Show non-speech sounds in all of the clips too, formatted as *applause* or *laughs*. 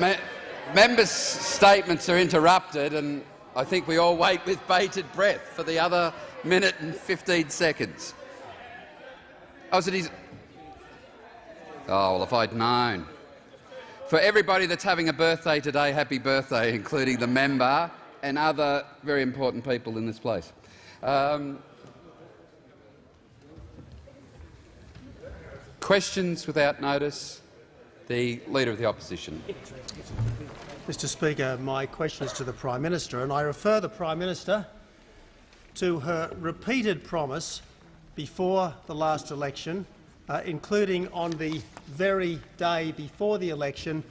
Me members' statements are interrupted, and I think we all wait with bated breath for the other minute and 15 seconds. Oh, his? Oh, well, if I'd known. For everybody that's having a birthday today, happy birthday, including the member and other very important people in this place. Um, questions without notice. The Leader of the Opposition. Mr Speaker, my question is to the Prime Minister, and I refer the Prime Minister to her repeated promise before the last election, uh, including on the very day before the election,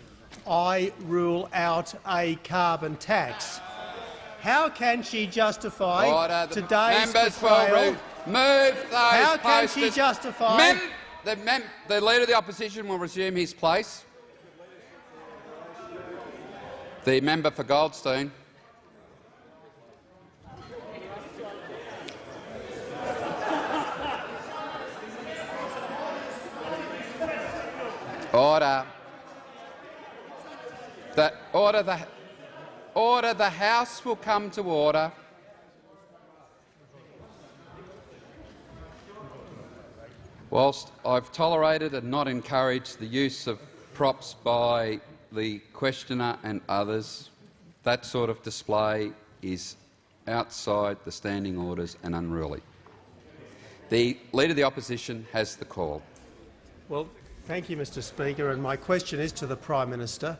I rule out a carbon tax. How can she justify Order. today's Members betrayal? move those How can she justify Mem the, the Leader of the Opposition will resume his place. The member for Goldstein. Order. The order the order the House will come to order. Whilst I've tolerated and not encouraged the use of props by the questioner and others, that sort of display is outside the standing orders and unruly. The Leader of the Opposition has the call. Well, thank you, Mr Speaker. And my question is to the Prime Minister,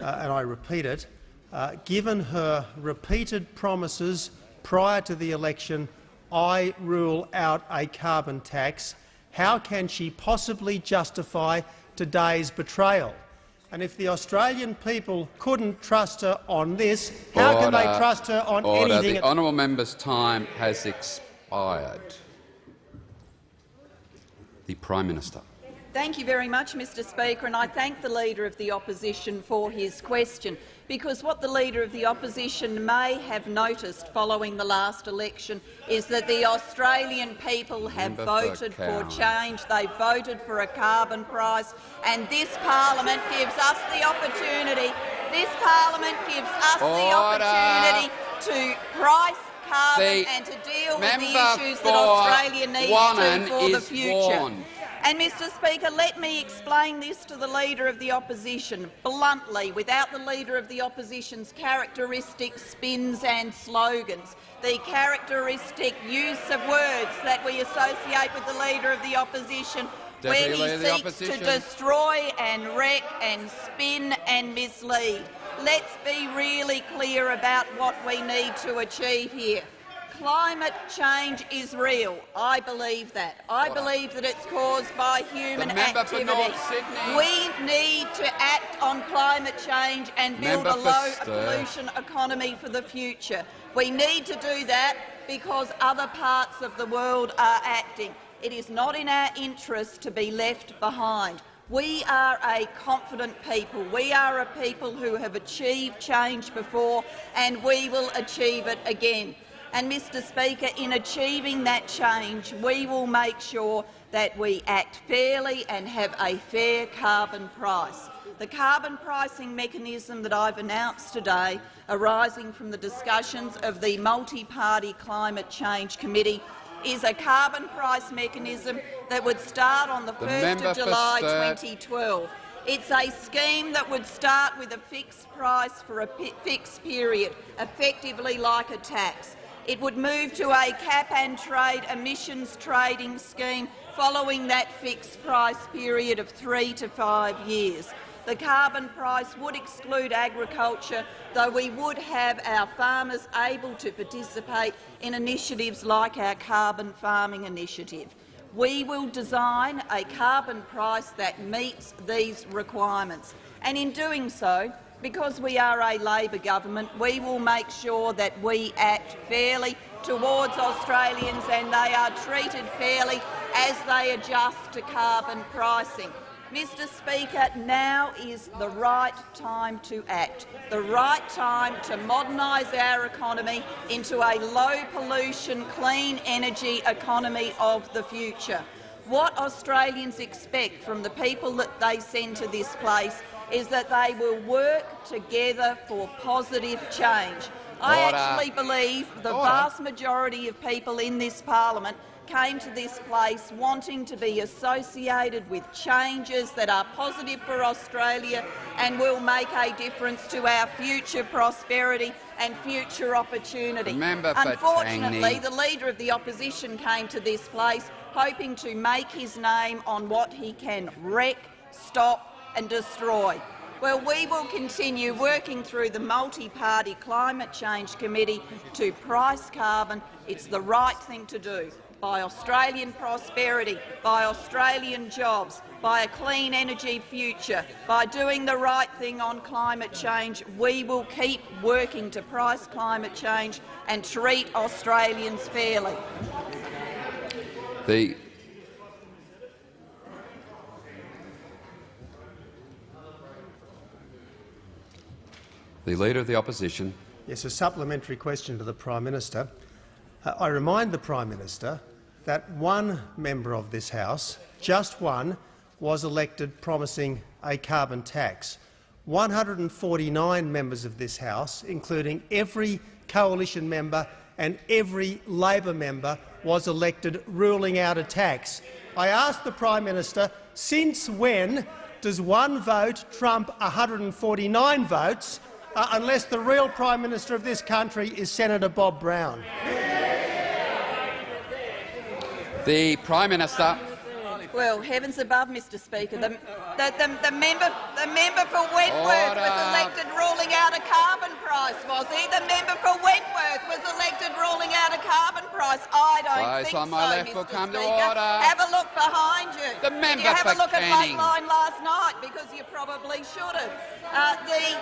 uh, and I repeat it. Uh, given her repeated promises prior to the election, I rule out a carbon tax, how can she possibly justify today's betrayal? And if the Australian people couldn't trust her on this, how can they trust her on Order. anything? The honourable member's time has expired. The Prime Minister. Thank you very much, Mr Speaker, and I thank the Leader of the Opposition for his question, because what the Leader of the Opposition may have noticed following the last election is that the Australian people have voted for change. They voted for a carbon price, and this parliament gives us the opportunity. This parliament gives us the opportunity to price carbon The and to deal with the issues that Australia needs to for the future. warned. And, Mr Speaker, let me explain this to the Leader of the Opposition bluntly, without the Leader of the Opposition's characteristic spins and slogans, the characteristic use of words that we associate with the Leader of the Opposition Deputy when he seeks to destroy and wreck and spin and mislead. Let's be really clear about what we need to achieve here. Climate change is real. I believe that. I believe that it's caused by human The member for activity. We need to act on climate change and build Member a low pollution economy for the future. We need to do that because other parts of the world are acting. It is not in our interest to be left behind. We are a confident people. We are a people who have achieved change before, and we will achieve it again. And, Mr Speaker, in achieving that change, we will make sure that we act fairly and have a fair carbon price. The carbon pricing mechanism that I've announced today, arising from the discussions of the Multi-Party Climate Change Committee, is a carbon price mechanism that would start on the, The 1st of July Sturt. 2012. It's a scheme that would start with a fixed price for a fixed period, effectively like a tax. It would move to a cap-and-trade emissions trading scheme following that fixed price period of three to five years. The carbon price would exclude agriculture, though we would have our farmers able to participate in initiatives like our carbon farming initiative. We will design a carbon price that meets these requirements, and in doing so, because we are a Labor government, we will make sure that we act fairly towards Australians and they are treated fairly as they adjust to carbon pricing. Mr Speaker, now is the right time to act, the right time to modernise our economy into a low-pollution, clean energy economy of the future. What Australians expect from the people that they send to this place is that they will work together for positive change. I Order. actually believe the Order. vast majority of people in this parliament came to this place wanting to be associated with changes that are positive for Australia and will make a difference to our future prosperity and future opportunity. Member for Unfortunately, the Leader of the Opposition came to this place hoping to make his name on what he can wreck, stop and destroy. Well, we will continue working through the multi-party Climate Change Committee to price carbon. It's the right thing to do by Australian prosperity, by Australian jobs, by a clean energy future, by doing the right thing on climate change. We will keep working to price climate change and treat Australians fairly. The The Leader of the Opposition. Yes, a supplementary question to the Prime Minister. Uh, I remind the Prime Minister that one member of this House, just one, was elected promising a carbon tax. 149 members of this House, including every coalition member and every Labor member, was elected ruling out a tax. I ask the Prime Minister, since when does one vote trump 149 votes uh, unless the real Prime Minister of this country is Senator Bob Brown? The Prime Minister. Well, heavens above, Mr Speaker, the, the, the, the member, the member for Wentworth Order. was elected ruling out a carbon price, was he? The member for Wentworth was elected ruling out a carbon price. I don't Those think on my so, left Mr will come to Speaker. order. Have a look behind you. The Did member you have for a look Canning. at Lateline last night? Because you probably should have. Uh, the,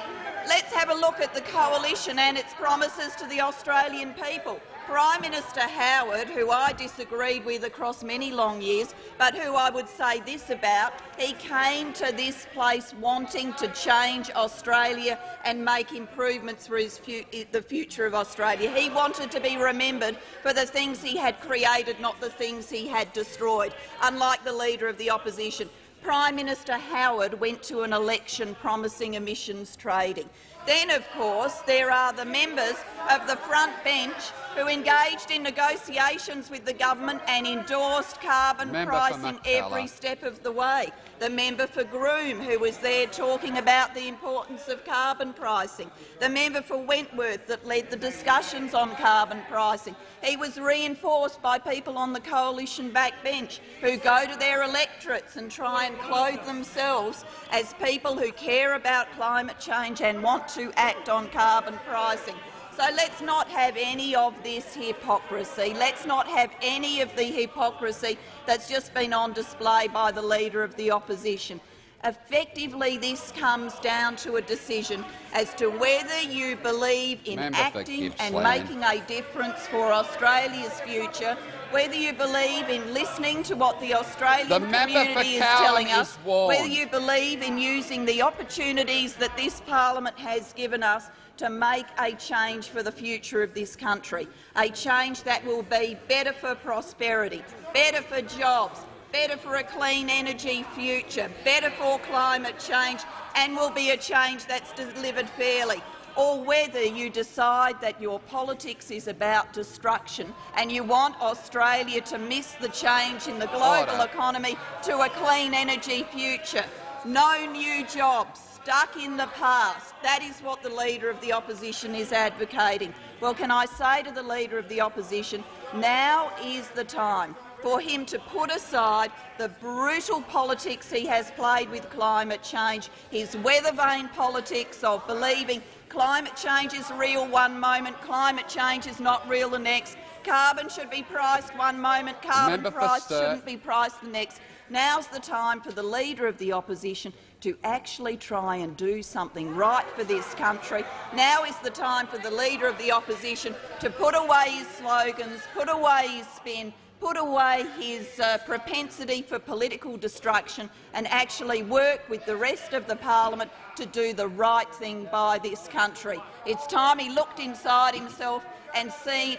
let's have a look at the coalition and its promises to the Australian people. Prime Minister Howard, who I disagreed with across many long years, but who I would say this about, he came to this place wanting to change Australia and make improvements for fu the future of Australia. He wanted to be remembered for the things he had created, not the things he had destroyed, unlike the Leader of the Opposition. Prime Minister Howard went to an election promising emissions trading. Then, of course, there are the members of the front bench who engaged in negotiations with the government and endorsed carbon Member pricing every step of the way. The member for Groom, who was there talking about the importance of carbon pricing. The member for Wentworth that led the discussions on carbon pricing. He was reinforced by people on the coalition backbench who go to their electorates and try and clothe themselves as people who care about climate change and want to act on carbon pricing. So let's not have any of this hypocrisy. Let's not have any of the hypocrisy that's just been on display by the Leader of the Opposition. Effectively, this comes down to a decision as to whether you believe in Member acting and making a difference for Australia's future, whether you believe in listening to what the Australian The community is telling us, whether you believe in using the opportunities that this parliament has given us to make a change for the future of this country, a change that will be better for prosperity, better for jobs, better for a clean energy future, better for climate change, and will be a change that's delivered fairly or whether you decide that your politics is about destruction and you want Australia to miss the change in the global Order. economy to a clean energy future. No new jobs, stuck in the past. That is what the Leader of the Opposition is advocating. Well, can I say to the Leader of the Opposition, now is the time for him to put aside the brutal politics he has played with climate change, his weather-vane politics of believing climate change is real one moment, climate change is not real the next, carbon should be priced one moment, carbon Member price shouldn't be priced the next. Now's the time for the Leader of the Opposition to actually try and do something right for this country. Now is the time for the Leader of the Opposition to put away his slogans, put away his spin, put away his uh, propensity for political destruction and actually work with the rest of the parliament to do the right thing by this country. It's time he looked inside himself and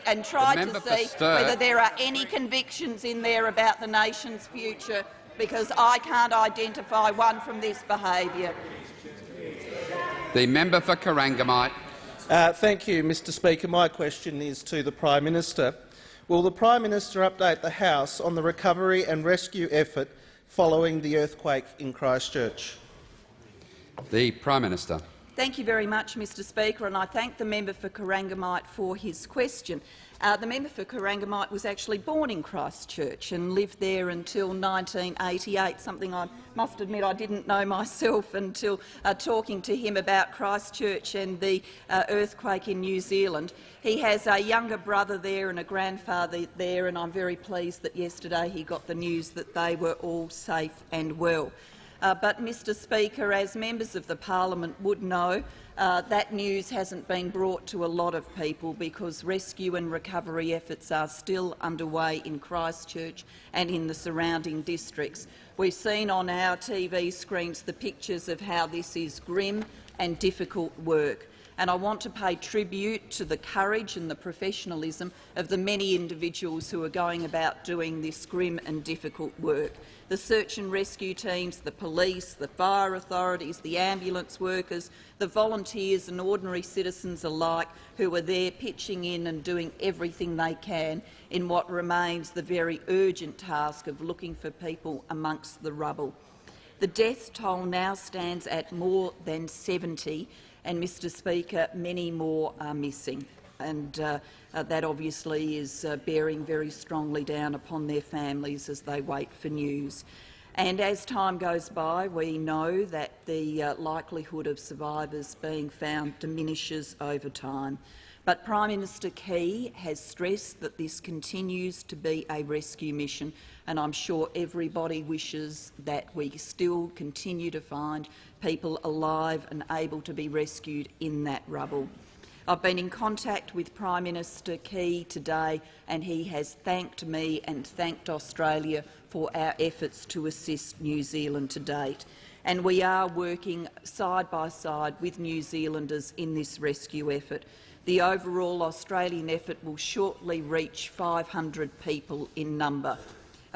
and tried to see whether there are any convictions in there about the nation's future, because I can't identify one from this behaviour. The member for Corangamite. Uh, thank you, Mr Speaker. My question is to the Prime Minister. Will the Prime Minister update the House on the recovery and rescue effort following the earthquake in Christchurch? The Prime Minister. Thank you very much, Mr Speaker, and I thank the member for Corangamite for his question. Uh, the member for Corangamite was actually born in Christchurch and lived there until 1988, something I must admit I didn't know *laughs* myself until uh, talking to him about Christchurch and the uh, earthquake in New Zealand. He has a younger brother there and a grandfather there, and I'm very pleased that yesterday he got the news that they were all safe and well. Uh, but, Mr Speaker, as members of the parliament would know, uh, that news hasn't been brought to a lot of people because rescue and recovery efforts are still underway in Christchurch and in the surrounding districts. We've seen on our TV screens the pictures of how this is grim and difficult work and I want to pay tribute to the courage and the professionalism of the many individuals who are going about doing this grim and difficult work the search and rescue teams, the police, the fire authorities, the ambulance workers, the volunteers and ordinary citizens alike who are there pitching in and doing everything they can in what remains the very urgent task of looking for people amongst the rubble. The death toll now stands at more than 70, and, Mr Speaker, many more are missing and uh, uh, that obviously is uh, bearing very strongly down upon their families as they wait for news. And as time goes by, we know that the uh, likelihood of survivors being found diminishes over time. But Prime Minister Key has stressed that this continues to be a rescue mission, and I'm sure everybody wishes that we still continue to find people alive and able to be rescued in that rubble. I've been in contact with Prime Minister Key today and he has thanked me and thanked Australia for our efforts to assist New Zealand to date. And we are working side by side with New Zealanders in this rescue effort. The overall Australian effort will shortly reach 500 people in number.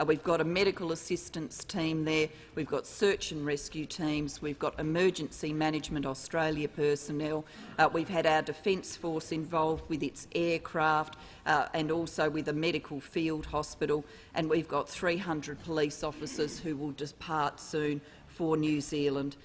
Uh, we've got a medical assistance team there, we've got search and rescue teams, we've got Emergency Management Australia personnel, uh, we've had our Defence Force involved with its aircraft uh, and also with a medical field hospital, and we've got 300 police officers who will depart soon for New Zealand.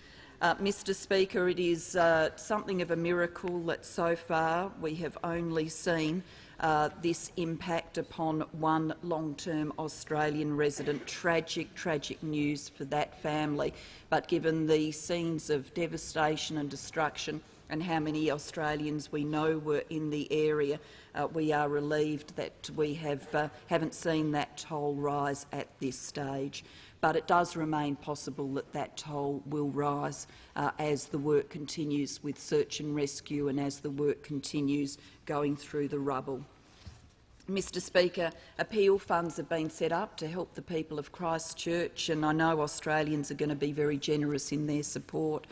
Uh, Mr Speaker, it is uh, something of a miracle that so far we have only seen uh, this impact upon one long-term Australian resident. Tragic, tragic news for that family. But given the scenes of devastation and destruction and how many Australians we know were in the area, uh, we are relieved that we have, uh, haven't seen that toll rise at this stage. But it does remain possible that that toll will rise uh, as the work continues with search and rescue and as the work continues going through the rubble. Mr Speaker, appeal funds have been set up to help the people of Christchurch, and I know Australians are going to be very generous in their support.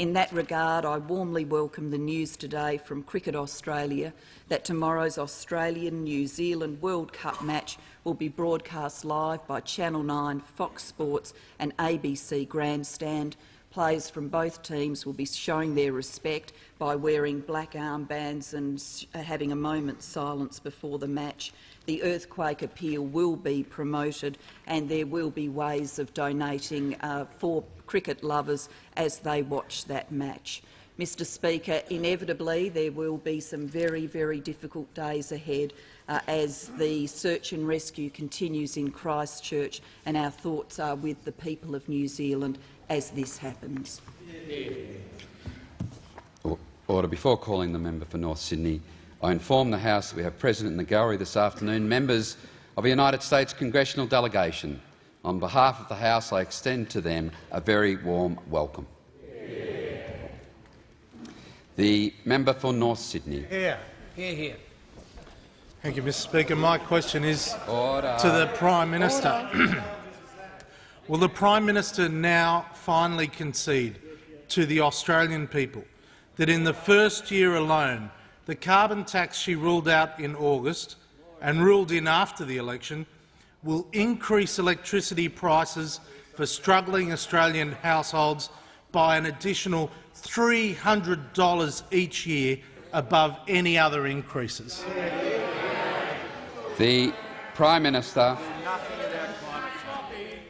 In that regard, I warmly welcome the news today from Cricket Australia that tomorrow's Australian-New Zealand World Cup match will be broadcast live by Channel 9, Fox Sports and ABC Grandstand Players from both teams will be showing their respect by wearing black armbands and uh, having a moment's silence before the match. The earthquake appeal will be promoted and there will be ways of donating uh, for cricket lovers as they watch that match. Mr Speaker, inevitably there will be some very, very difficult days ahead uh, as the search and rescue continues in Christchurch, and our thoughts are with the people of New Zealand as this happens. Order. Before calling the member for North Sydney, I inform the House that we have present in the gallery this afternoon members of a United States congressional delegation. On behalf of the House, I extend to them a very warm welcome. The member for North Sydney. Here. Here, here. Thank you, Mr Speaker. My question is Order. to the Prime Minister. *clears throat* Will the Prime Minister now finally concede to the Australian people that in the first year alone the carbon tax she ruled out in August and ruled in after the election will increase electricity prices for struggling Australian households by an additional $300 each year above any other increases. The Prime Minister.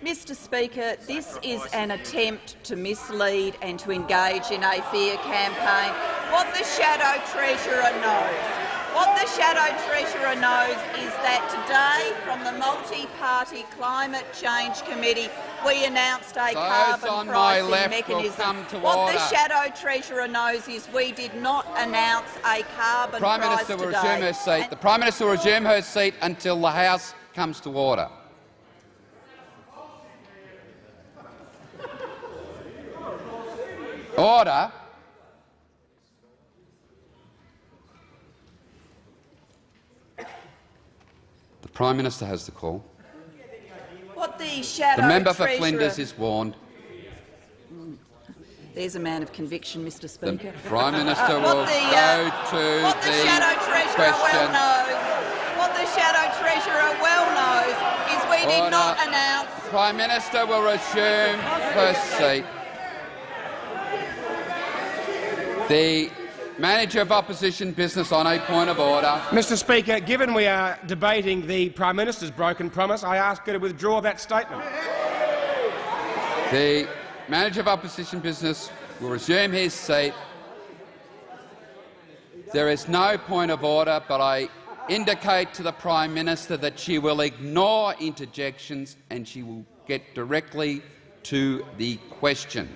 Mr Speaker, this is an attempt to mislead and to engage in a fear campaign. What the Shadow Treasurer knows what the Shadow Treasurer knows is that today, from the Multi-Party Climate Change Committee, we announced a Those carbon pricing mechanism. what order. the Shadow Treasurer knows is we did not announce a carbon Prime price Minister will today. resume her seat. The Prime Minister will resume her seat until the House comes to order. Order. The Prime Minister has the call. What the The member for Flinders is warned. There's a man of conviction, Mr Speaker. The Prime Minister will the, go uh, to What the, Shadow Treasurer well question. knows, what the Shadow Treasurer well knows, is we did Order. not announce. Prime Minister will resume her seat. The Manager of Opposition Business on a point of order. Mr Speaker, given we are debating the Prime Minister's broken promise, I ask her to withdraw that statement. The Manager of Opposition Business will resume his seat. There is no point of order, but I indicate to the Prime Minister that she will ignore interjections and she will get directly to the question.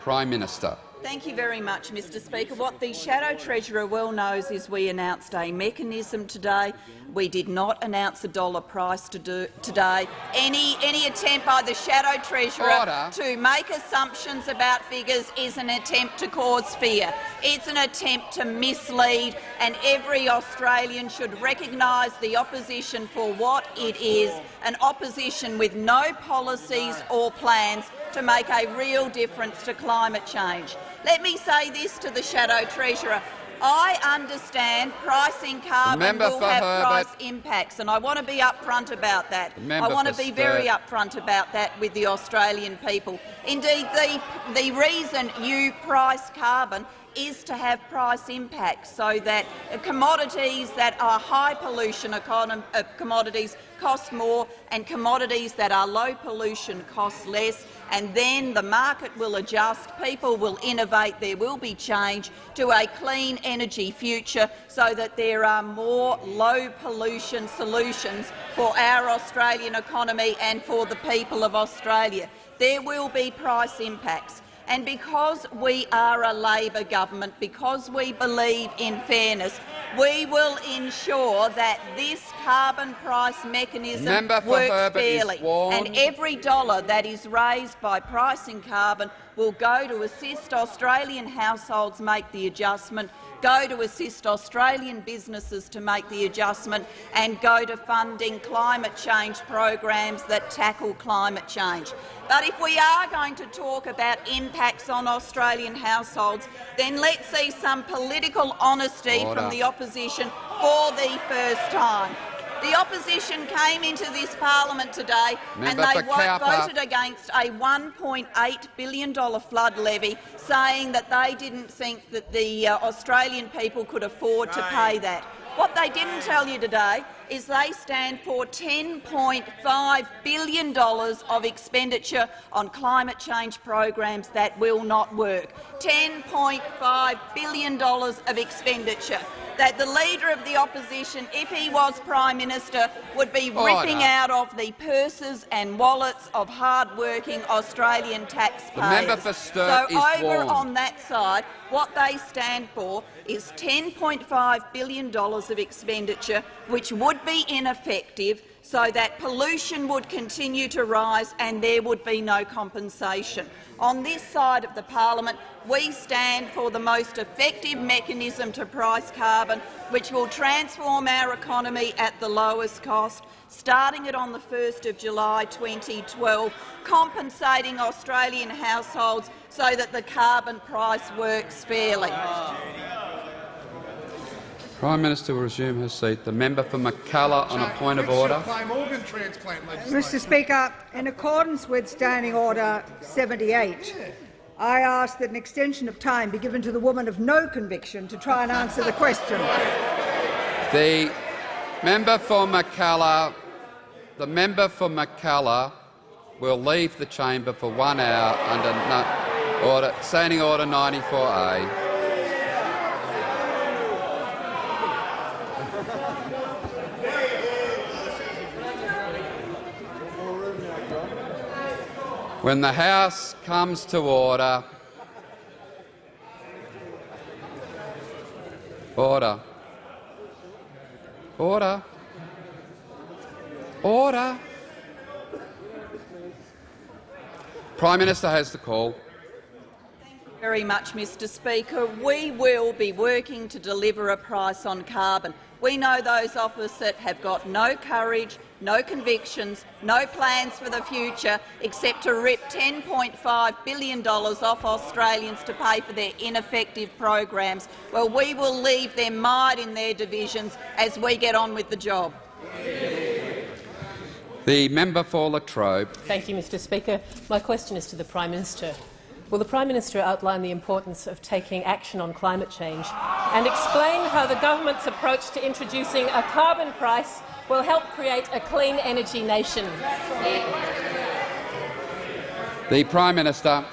Prime Minister. Thank you very much, Mr Speaker. What the Shadow Treasurer well knows is we announced a mechanism today. We did not announce a dollar price to do today. Any, any attempt by the Shadow Treasurer Order. to make assumptions about figures is an attempt to cause fear. It's an attempt to mislead, and every Australian should recognise the opposition for what it is, an opposition with no policies or plans to make a real difference to climate change. Let me say this to the Shadow Treasurer. I understand pricing carbon member will have Herbert. price impacts, and I want to be upfront about that. I want to be very upfront about that with the Australian people. Indeed, the, the reason you price carbon is to have price impacts so that commodities that are high pollution uh, commodities cost more and commodities that are low pollution cost less and then the market will adjust, people will innovate, there will be change to a clean energy future so that there are more low pollution solutions for our Australian economy and for the people of Australia. There will be price impacts. And because we are a Labor government, because we believe in fairness, we will ensure that this carbon price mechanism Member works Herbert fairly. And every dollar that is raised by pricing carbon will go to assist Australian households make the adjustment, go to assist Australian businesses to make the adjustment and go to funding climate change programs that tackle climate change. But if we are going to talk about impacts on Australian households, then let's see some political honesty Order. from the opposition for the first time. The opposition came into this parliament today Member and they wo- Cowper. voted against a $1.8 billion flood levy, saying that they didn't think that the uh, Australian people could afford to pay that. What they didn't tell you today is they stand for $10.5 billion of expenditure on climate change programs that will not work. $10.5 billion of expenditure that the Leader of the Opposition, if he was Prime Minister, would be ripping out of the purses and wallets of hard-working Australian taxpayers. so over warned. on that side, what they stand for is $10.5 billion of expenditure, which would be ineffective, so that pollution would continue to rise and there would be no compensation. On this side of the parliament, we stand for the most effective mechanism to price carbon, which will transform our economy at the lowest cost, starting it on the 1st of July 2012, compensating Australian households so that the carbon price works fairly. Prime Minister will resume her seat. The member for Mackellar on a point of order. Claim organ transplant legislation. Mr Speaker, in accordance with Standing Order 78, I ask that an extension of time be given to the woman of no conviction to try and answer the question. The member for Mackellar, the member for Mackellar will leave the chamber for one hour under no, order, Standing Order 94A. When the House comes to order, order, order, order. Prime Minister has the call very much, Mr Speaker. We will be working to deliver a price on carbon. We know those opposite have got no courage, no convictions, no plans for the future except to rip $10.5 billion off Australians to pay for their ineffective programs. Well, we will leave them mired in their divisions as we get on with the job. The member for Latrobe. Thank you, Mr Speaker. My question is to the Prime Minister. Will the Prime Minister outline the importance of taking action on climate change and explain how the government's approach to introducing a carbon price will help create a clean energy nation? The Prime Minister.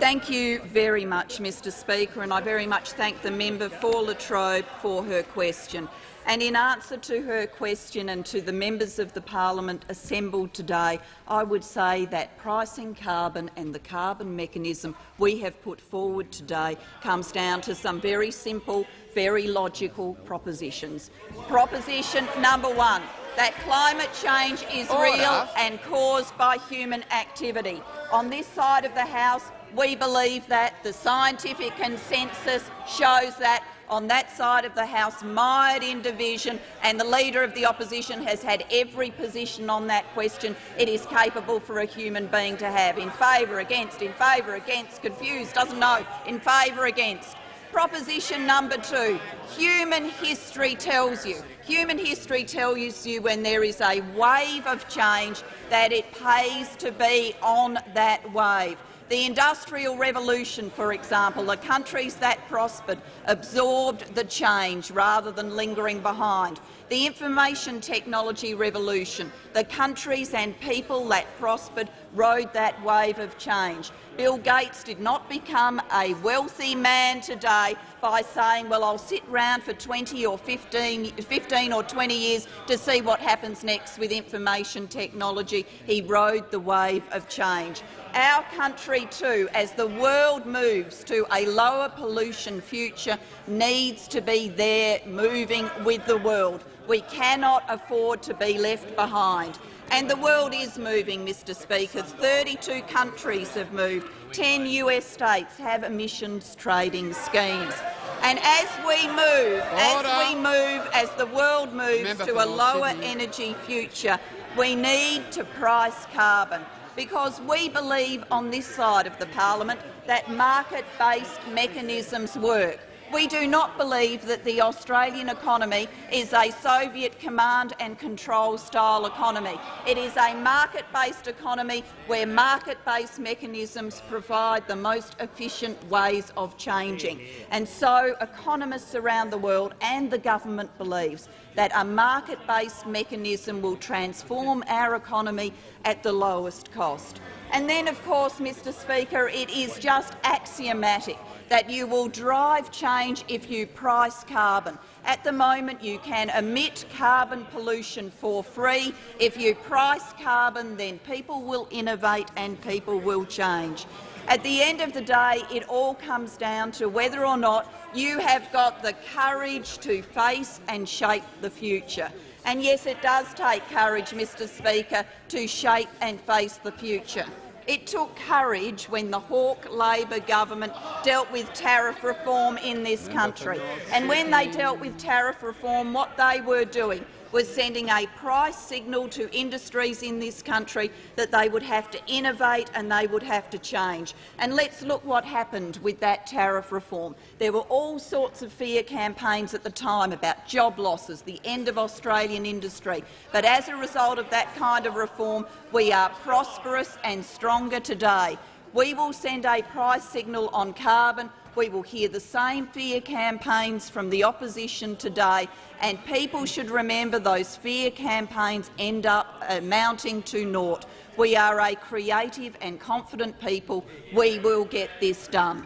Thank you very much, Mr Speaker, and I very much thank the member for Latrobe for her question. And in answer to her question and to the members of the parliament assembled today, I would say that pricing carbon and the carbon mechanism we have put forward today comes down to some very simple, very logical propositions. Proposition number one, that climate change is Order. real and caused by human activity. On this side of the House, we believe that the scientific consensus shows that on that side of the House mired in division, and the Leader of the Opposition has had every position on that question it is capable for a human being to have. In favour, against, in favour, against, confused, doesn't know, in favour, against. Proposition number two, human history tells you. Human history tells you when there is a wave of change that it pays to be on that wave. The Industrial Revolution, for example, the countries that prospered absorbed the change rather than lingering behind. The Information Technology Revolution, the countries and people that prospered rode that wave of change. Bill Gates did not become a wealthy man today by saying, well, I'll sit round for 20 or 15, 15 or 20 years to see what happens next with information technology. He rode the wave of change. Our country too, as the world moves to a lower pollution future, needs to be there moving with the world. We cannot afford to be left behind. And the world is moving, Mr Speaker. 32 countries have moved. 10 US states have emissions trading schemes. And as we move, Order. as we move, as the world moves Member to a lower Sydney. energy future, we need to price carbon because we believe on this side of the parliament that market-based mechanisms work. We do not believe that the Australian economy is a Soviet command and control style economy. It is a market-based economy where market-based mechanisms provide the most efficient ways of changing. And so economists around the world and the government believes that a market-based mechanism will transform our economy at the lowest cost. And then, of course, Mr Speaker, it is just axiomatic that you will drive change if you price carbon. At the moment, you can emit carbon pollution for free. If you price carbon, then people will innovate and people will change. At the end of the day, it all comes down to whether or not you have got the courage to face and shape the future. And yes, it does take courage, Mr Speaker, to shape and face the future. It took courage when the Hawke Labor government dealt with tariff reform in this country. And when they dealt with tariff reform, what they were doing was sending a price signal to industries in this country that they would have to innovate and they would have to change. And let's look what happened with that tariff reform. There were all sorts of fear campaigns at the time about job losses, the end of Australian industry. But as a result of that kind of reform, we are prosperous and stronger today. We will send a price signal on carbon. We will hear the same fear campaigns from the opposition today, and people should remember those fear campaigns end up uh, amounting to naught. We are a creative and confident people. We will get this done.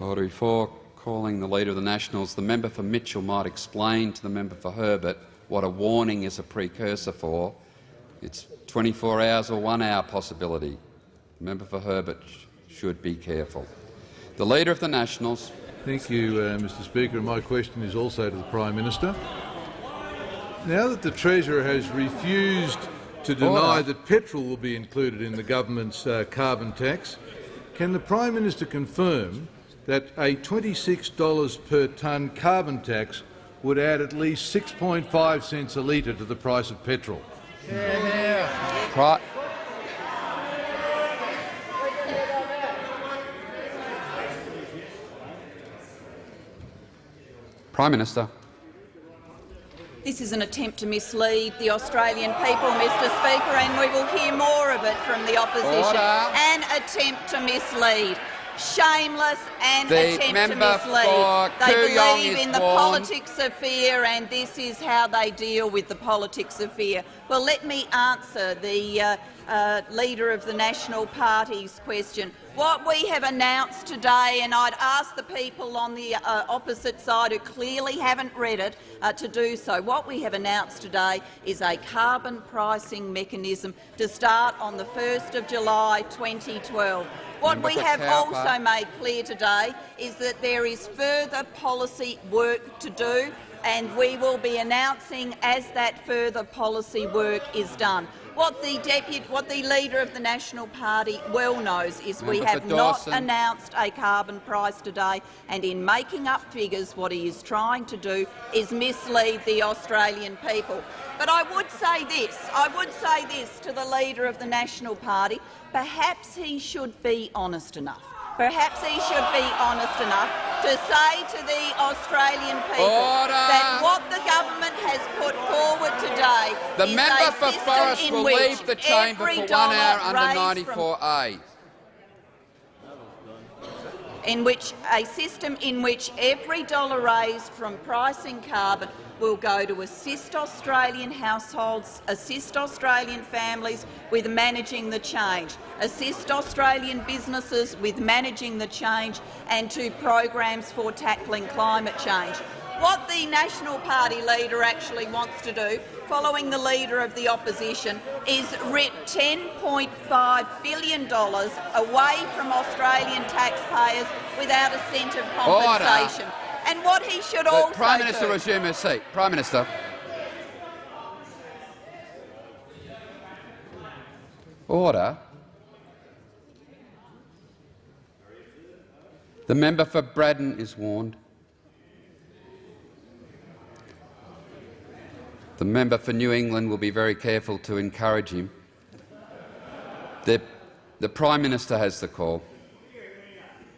Order before calling the Leader of the Nationals, the member for Mitchell might explain to the member for Herbert what a warning is a precursor for. It's 24 hours or one hour possibility. The member for Herbert should be careful. The Leader of the Nationals. Thank you, uh, Mr Speaker. My question is also to the Prime Minister. Now that the Treasurer has refused to deny Order. that petrol will be included in the government's uh, carbon tax, can the Prime Minister confirm that a $26 per tonne carbon tax would add at least 6.5 cents a litre to the price of petrol? Pri Prime Minister. This is an attempt to mislead the Australian people, Mr Speaker, and we will hear more of it from the opposition. Order. An attempt to mislead. Shameless and The attempt to mislead. They believe in the warned. politics of fear, and this is how they deal with the politics of fear. Well, let me answer the uh, uh, Leader of the National Party's question. What we have announced today, and I'd ask the people on the uh, opposite side who clearly haven't read it uh, to do so, what we have announced today is a carbon pricing mechanism to start on the 1st of July 2012. What we have also made clear today is that there is further policy work to do, and we will be announcing as that further policy work is done. What the, deputy, what the Leader of the National Party well knows is we Member for have not announced a carbon price today, and in making up figures, what he is trying to do is mislead the Australian people. But I would say this, I would say this to the Leader of the National Party, perhaps he should be honest enough. Perhaps he should be honest enough to say to the Australian people Order. that what the government has put forward today The is member a for Forrest will leave the chamber for one hour under raised from 94A. In which a system in which every dollar raised from pricing carbon will go to assist Australian households, assist Australian families with managing the change, assist Australian businesses with managing the change and to programs for tackling climate change. What the National Party leader actually wants to do, following the leader of the opposition, is rip $10.5 billion away from Australian taxpayers without a cent of Order. compensation. And what he should The also Prime Minister do, resume her seat. Prime Minister. Order. The member for Braddon is warned. The member for New England will be very careful to encourage him. The, the Prime Minister has the call.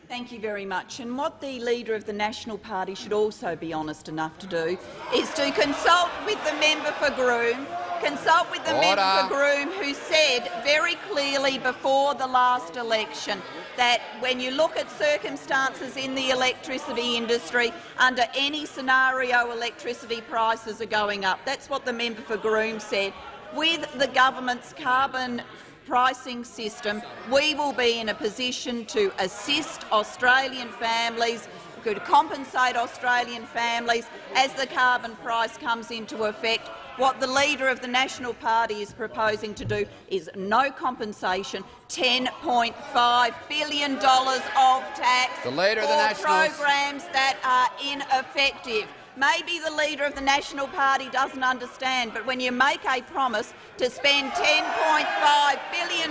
Thank you very much. And what the Leader of the National Party should also be honest enough to do is to consult with the member for Groom, consult with the member for Groom who said very clearly before the last election that when you look at circumstances in the electricity industry, under any scenario electricity prices are going up. That's what the member for Groom said. With the government's carbon pricing system, we will be in a position to assist Australian families, could compensate Australian families as the carbon price comes into effect. What the Leader of the National Party is proposing to do is no compensation, $10.5 billion of tax The Leader of the programs that are ineffective. Maybe the Leader of the National Party doesn't understand, but when you make a promise to spend $10.5 billion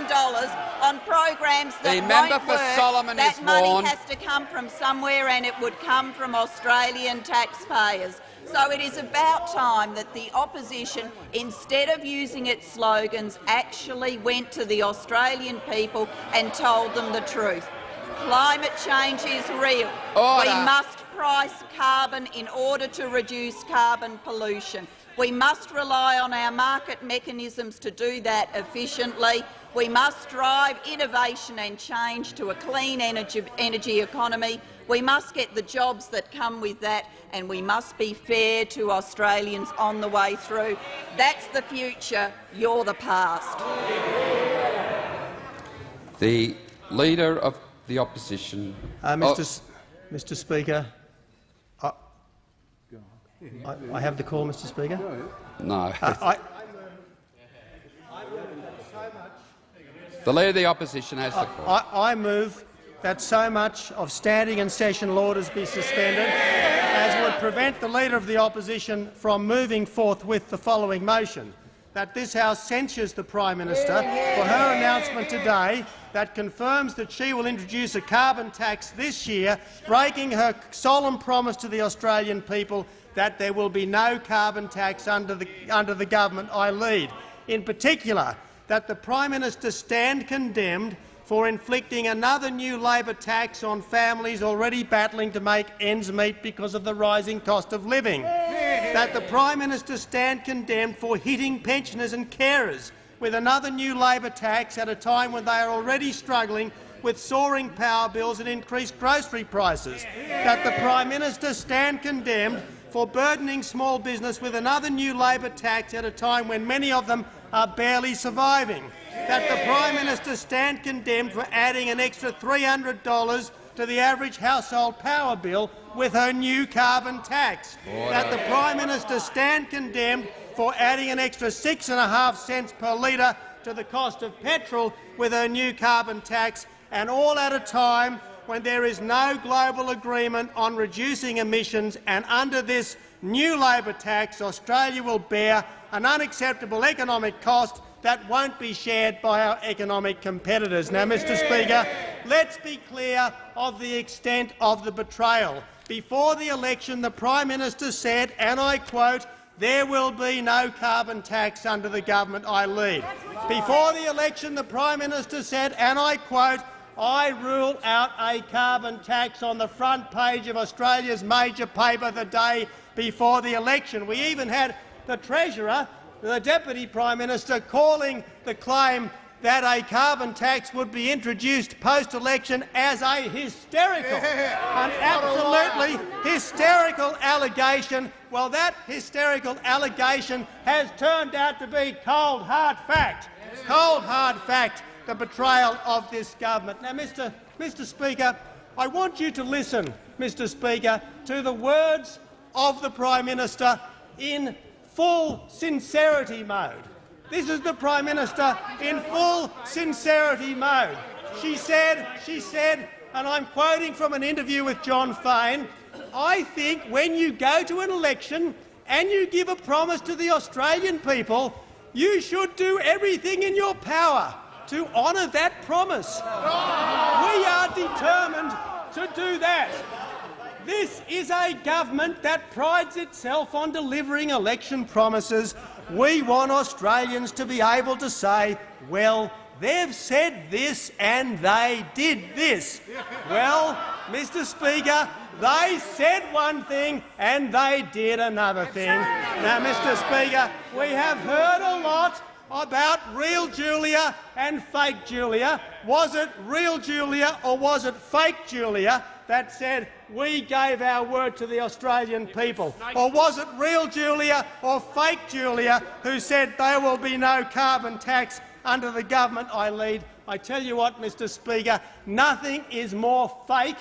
on programs that The member for work, Solomon that money warned. has to come from somewhere and it would come from Australian taxpayers. So it is about time that the opposition, instead of using its slogans, actually went to the Australian people and told them the truth. Climate change is real. We must price carbon in order to reduce carbon pollution. We must rely on our market mechanisms to do that efficiently. We must drive innovation and change to a clean energy, energy economy. We must get the jobs that come with that, and we must be fair to Australians on the way through. That's the future. You're the past. The Leader of the Opposition. Uh, Mr. S Mr. Speaker, I, I, I, have the call, Mr. Speaker. No. Uh, I, the Leader of the Opposition has the call. I, I move that so much of standing and session orders be suspended as would prevent the Leader of the Opposition from moving forth with the following motion that this House censures the Prime Minister for her announcement today that confirms that she will introduce a carbon tax this year, breaking her solemn promise to the Australian people that there will be no carbon tax under the, under the government I lead. In particular, that the Prime Minister stand condemned for inflicting another new Labor tax on families already battling to make ends meet because of the rising cost of living. That the Prime Minister stand condemned for hitting pensioners and carers with another new Labor tax at a time when they are already struggling with soaring power bills and increased grocery prices. That the Prime Minister stand condemned for burdening small business with another new Labor tax at a time when many of them are barely surviving that the Prime Minister stand condemned for adding an extra $300 to the average household power bill with her new carbon tax. Order. That the Prime Minister stand condemned for adding an extra six and a half cents per litre to the cost of petrol with her new carbon tax, and all at a time when there is no global agreement on reducing emissions, and under this new Labor tax, Australia will bear an unacceptable economic cost that won't be shared by our economic competitors. Now, Mr Speaker, let's be clear of the extent of the betrayal. Before the election, the Prime Minister said, and I quote, there will be no carbon tax under the government I lead. Before the election, the Prime Minister said, and I quote, I rule out a carbon tax on the front page of Australia's major paper the day before the election. We even had the Treasurer the Deputy Prime Minister calling the claim that a carbon tax would be introduced post-election as a hysterical, an absolutely hysterical allegation. Well, that hysterical allegation has turned out to be cold, hard fact. Cold, hard fact, the betrayal of this government. Now, Mr. Mr. Speaker, I want you to listen, Mr. Speaker, to the words of the Prime Minister in full sincerity mode. This is the Prime Minister in full sincerity mode. She said, she said, and I'm quoting from an interview with Jon Faine, I think when you go to an election and you give a promise to the Australian people, you should do everything in your power to honour that promise. We are determined to do that. This is a government that prides itself on delivering election promises. We want Australians to be able to say, well, they've said this and they did this. Well, Mr Speaker, they said one thing and they did another thing. Now, Mr Speaker, we have heard a lot about real Julia and fake Julia. Was it real Julia or was it fake Julia? that said we gave our word to the Australian people? Or was it real Julia or fake Julia who said there will be no carbon tax under the government I lead? I tell you what, Mr Speaker, nothing is more fake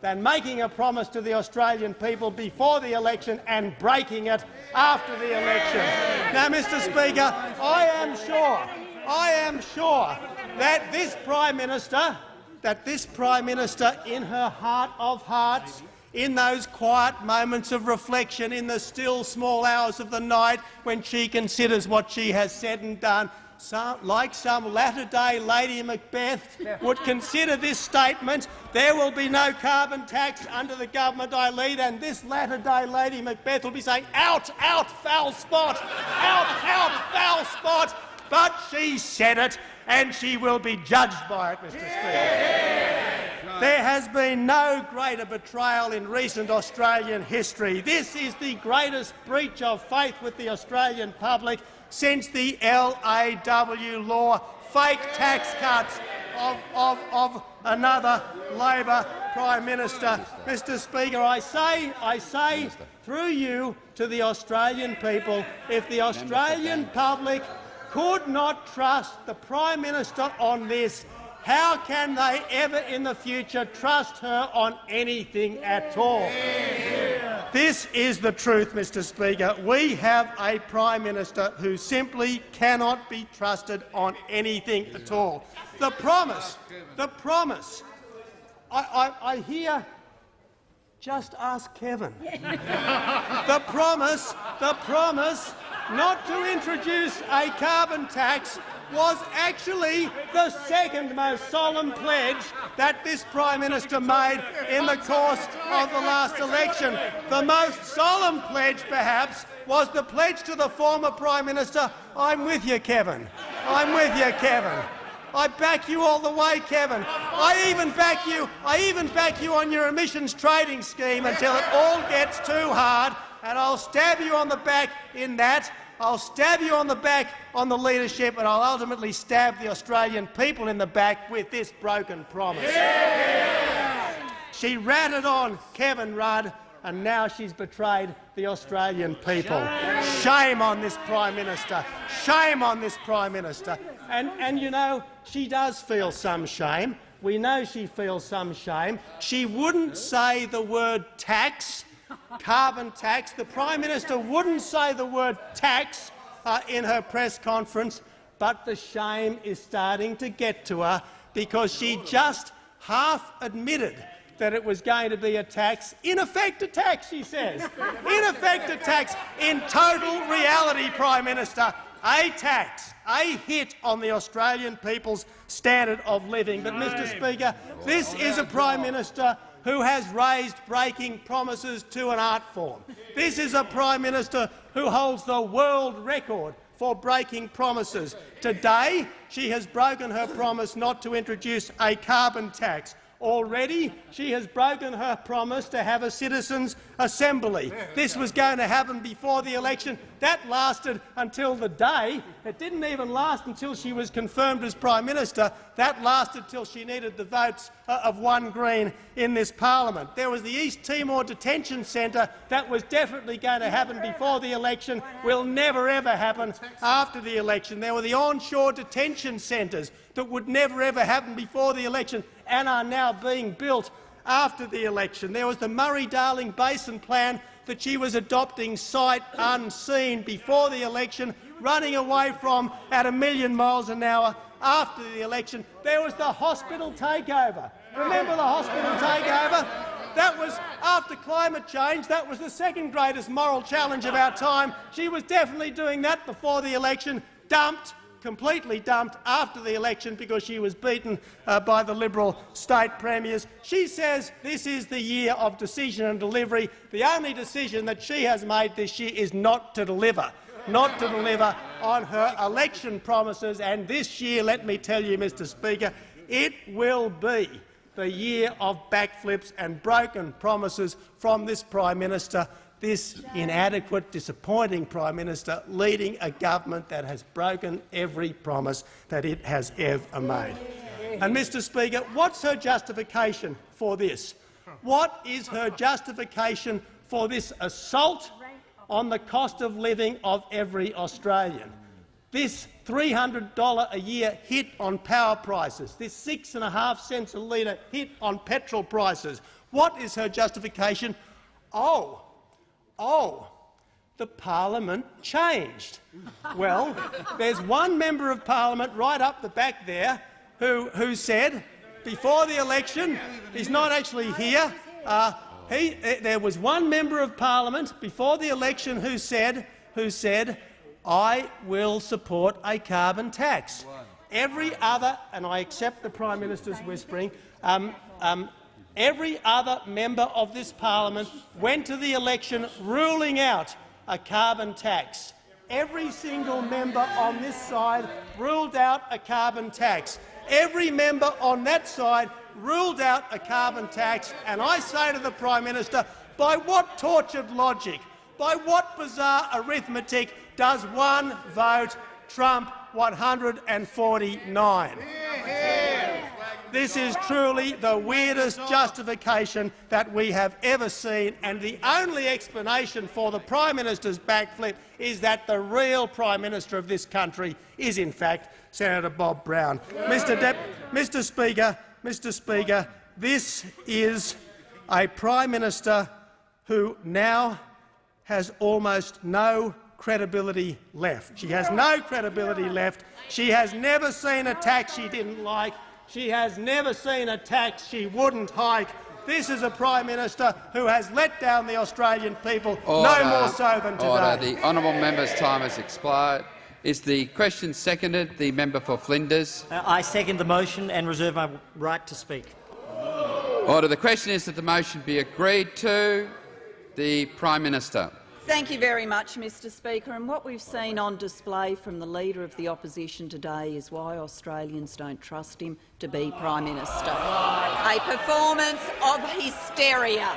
than making a promise to the Australian people before the election and breaking it after the election. Now, Mr Speaker, I am sure, I am sure that this Prime Minister that this Prime Minister, in her heart of hearts, in those quiet moments of reflection, in the still small hours of the night when she considers what she has said and done, some, like some latter-day Lady Macbeth, would consider this statement, there will be no carbon tax under the government I lead, and this latter-day Lady Macbeth will be saying, out, out, foul spot, out, out, foul spot, but she said it, and she will be judged by it, Mr Speaker. There has been no greater betrayal in recent Australian history. This is the greatest breach of faith with the Australian public since the LAW law, fake tax cuts of, of, of another Labor Prime Minister. Mr Speaker, I say, I say through you to the Australian people, if the Australian public could not trust the Prime Minister on this, how can they ever in the future trust her on anything at all? This is the truth, Mr Speaker. We have a Prime Minister who simply cannot be trusted on anything at all. The promise, the promise, I, I, I hear just ask Kevin. the promise, the promise not to introduce a carbon tax was actually the second most solemn pledge that this Prime Minister made in the course of the last election. The most solemn pledge, perhaps, was the pledge to the former Prime Minister, I'm with you, Kevin. I'm with you, Kevin. I back you all the way, Kevin. I even back you. I even back you on your emissions trading scheme until it all gets too hard, and I'll stab you on the back in that. I'll stab you on the back on the leadership, and I'll ultimately stab the Australian people in the back with this broken promise. Yeah! She ratted on Kevin Rudd, and now she's betrayed the Australian people. Shame on this Prime Minister. Shame on this Prime Minister. And, and you know, she does feel some shame. We know she feels some shame. She wouldn't say the word tax carbon tax. The Prime Minister wouldn't say the word tax uh, in her press conference, but the shame is starting to get to her because she just half admitted that it was going to be a tax. In effect, a tax, she says. In effect, a tax. In total reality, Prime Minister, a tax, a hit on the Australian people's standard of living. But, Mr Speaker, this is a Prime Minister who has raised breaking promises to an art form. This is a Prime Minister who holds the world record for breaking promises. Today, she has broken her promise not to introduce a carbon tax. Already, she has broken her promise to have a citizens' assembly. This was going to happen before the election. That lasted until the day. It didn't even last until she was confirmed as Prime Minister. That lasted till she needed the votes of one Green in this parliament. There was the East Timor Detention Centre that was definitely going to happen before the election, will never ever happen after the election. There were the onshore detention centres that would never ever happen before the election and are now being built after the election. There was the Murray-Darling Basin Plan that she was adopting sight unseen before the election, running away from at a million miles an hour after the election. There was the hospital takeover. Remember the hospital takeover? That was after climate change. That was the second greatest moral challenge of our time. She was definitely doing that before the election, dumped completely dumped after the election because she was beaten uh, by the Liberal state premiers. She says this is the year of decision and delivery. The only decision that she has made this year is not to deliver not to deliver on her election promises. And this year, let me tell you, Mr Speaker, it will be the year of backflips and broken promises from this Prime Minister this inadequate, disappointing Prime Minister leading a government that has broken every promise that it has ever made. And, Mr Speaker, what's her justification for this? What is her justification for this assault on the cost of living of every Australian? This $300 a year hit on power prices, this six and a half cents a litre hit on petrol prices. What is her justification? Oh, oh, the parliament changed. well, there's one member of parliament right up the back there who, who said before the election, he's not actually here, uh, he, uh, there was one member of parliament before the election who said, who said, I will support a carbon tax. Every other, and I accept the Prime Minister's whispering, um, um, Every other member of this parliament went to the election ruling out a carbon tax. Every single member on this side ruled out a carbon tax. Every member on that side ruled out a carbon tax, and I say to the Prime Minister, by what tortured logic, by what bizarre arithmetic does one vote trump 149? This is truly the weirdest justification that we have ever seen, and the only explanation for the Prime Minister's backflip is that the real Prime Minister of this country is, in fact, Senator Bob Brown. Mr. Dep Mr. Speaker, Mr. Speaker, this is a Prime Minister who now has almost no credibility left. She has no credibility left. She has never seen a tax she didn't like. She has never seen a tax she wouldn't hike. This is a Prime Minister who has let down the Australian people, Order. no more so than today. Order. The honourable member's time has expired. Is the question seconded? The member for Flinders. Uh, I second the motion and reserve my right to speak. Order. The question is that the motion be agreed to. The Prime Minister. Thank you very much, Mr Speaker. And what we've seen on display from the Leader of the Opposition today is why Australians don't trust him to be Prime Minister. A performance of hysteria,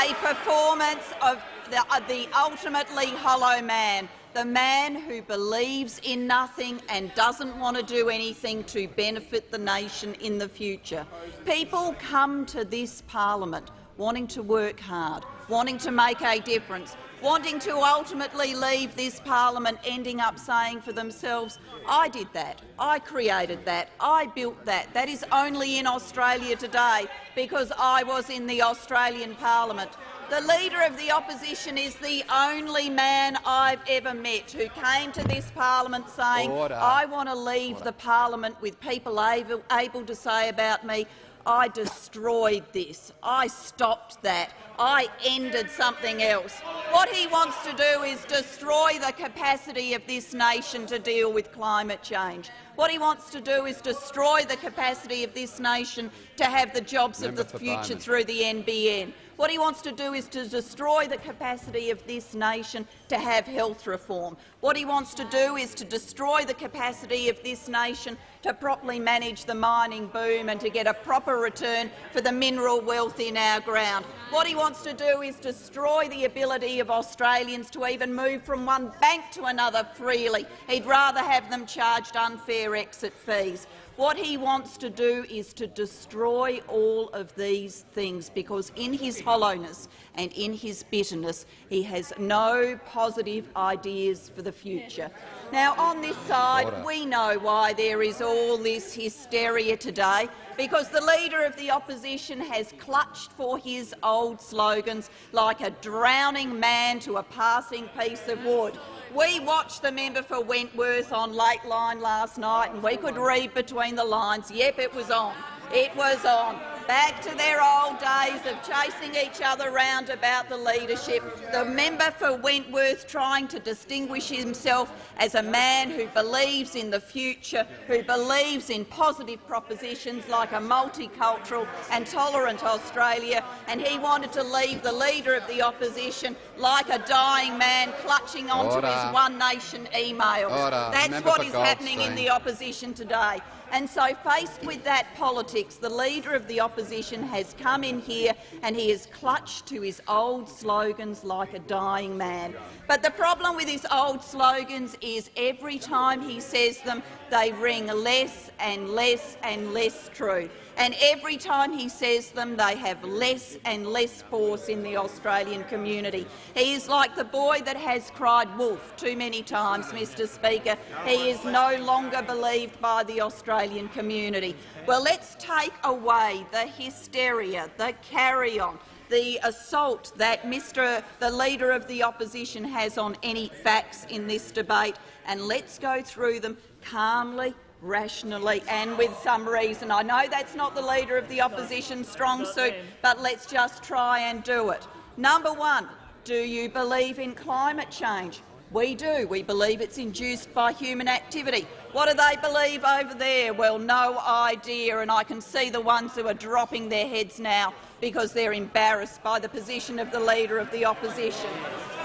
a performance of the, uh, the ultimately hollow man, the man who believes in nothing and doesn't want to do anything to benefit the nation in the future. People come to this parliament wanting to work hard, wanting to make a difference, wanting to ultimately leave this parliament, ending up saying for themselves, I did that, I created that, I built that. That is only in Australia today because I was in the Australian parliament. The Leader of the Opposition is the only man I've ever met who came to this parliament saying, Order. I want to leave the parliament with people able, able to say about me, I destroyed this. I stopped that. I ended something else. What he wants to do is destroy the capacity of this nation to deal with climate change. What he wants to do is destroy the capacity of this nation to have the jobs Member of the future Barnard. through the NBN. What he wants to do is to destroy the capacity of this nation to have health reform. What he wants to do is to destroy the capacity of this nation to properly manage the mining boom and to get a proper return for the mineral wealth in our ground. What he wants to do is destroy the ability of Australians to even move from one bank to another freely. He'd rather have them charged unfair exit fees. What he wants to do is to destroy all of these things because in his hollowness and in his bitterness he has no positive ideas for the future. Now, on this side, Order. we know why there is all this hysteria today, because the Leader of the Opposition has clutched for his old slogans like a drowning man to a passing piece of wood. We watched the member for Wentworth on Lateline last night and we could read between the lines. Yep, it was on. It was on. Back to their old days of chasing each other round about the leadership. The member for Wentworth trying to distinguish himself as a man who believes in the future, who believes in positive propositions like a multicultural and tolerant Australia, and he wanted to leave the Leader of the Opposition like a dying man clutching onto Order. his One Nation emails. Order. That's Member what happening in the opposition today. And so, faced with that politics, the Leader of the Opposition has come in here and he has clutched to his old slogans like a dying man. But the problem with his old slogans is every time he says them, they ring less and less and less true. And every time he says them, they have less and less force in the Australian community. He is like the boy that has cried wolf too many times, Mr Speaker. He is no longer believed by the Australian community. Well, let's take away the hysteria, the carry-on, the assault that Mr the Leader of the Opposition has on any facts in this debate, and let's go through them calmly, rationally and with some reason. I know that's not the Leader of the Opposition's strong suit, but let's just try and do it. Number one, do you believe in climate change? We do. We believe it's induced by human activity. What do they believe over there? Well, no idea, and I can see the ones who are dropping their heads now because they're embarrassed by the position of the Leader of the Opposition.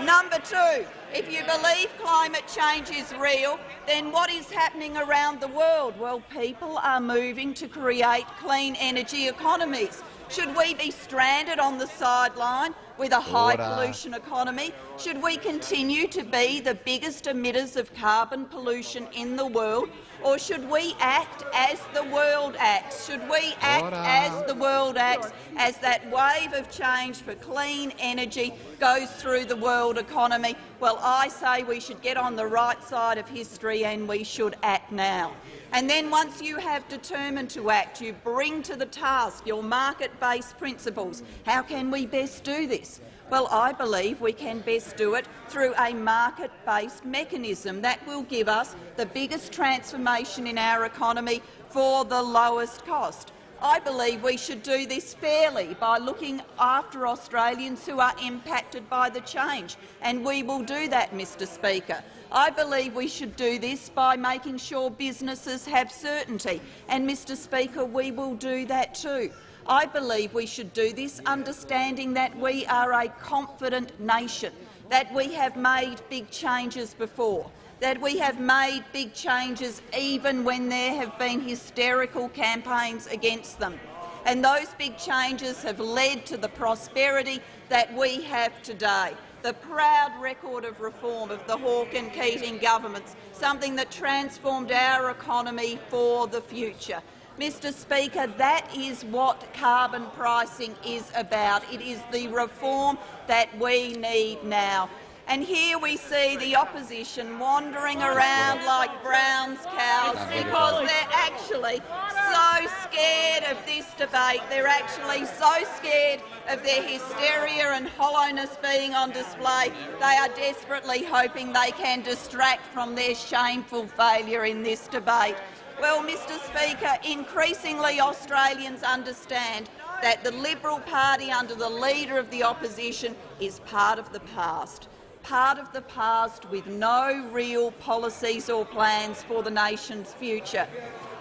Number two, if you believe climate change is real, then what is happening around the world? Well, people are moving to create clean energy economies. Should we be stranded on the sideline with a high pollution economy? Should we continue to be the biggest emitters of carbon pollution in the world? Or should we act as the world acts? Should we act Order. as the world acts, as that wave of change for clean energy goes through the world economy? Well, I say we should get on the right side of history and we should act now. And then once you have determined to act, you bring to the task your market-based principles. How can we best do this? Well, I believe we can best do it through a market-based mechanism that will give us the biggest transformation in our economy for the lowest cost. I believe we should do this fairly by looking after Australians who are impacted by the change, and we will do that, Mr Speaker. I believe we should do this by making sure businesses have certainty, and, Mr Speaker, we will do that too. I believe we should do this understanding that we are a confident nation, that we have made big changes before, that we have made big changes even when there have been hysterical campaigns against them. And those big changes have led to the prosperity that we have today the proud record of reform of the Hawke and Keating governments, something that transformed our economy for the future. Mr Speaker, that is what carbon pricing is about. It is the reform that we need now. And here we see the opposition wandering around like Brown's cows because they're actually so scared of this debate. They're actually so scared of their hysteria and hollowness being on display. They are desperately hoping they can distract from their shameful failure in this debate. Well, Mr Speaker, increasingly Australians understand that the Liberal Party under the Leader of the Opposition is part of the past part of the past with no real policies or plans for the nation's future.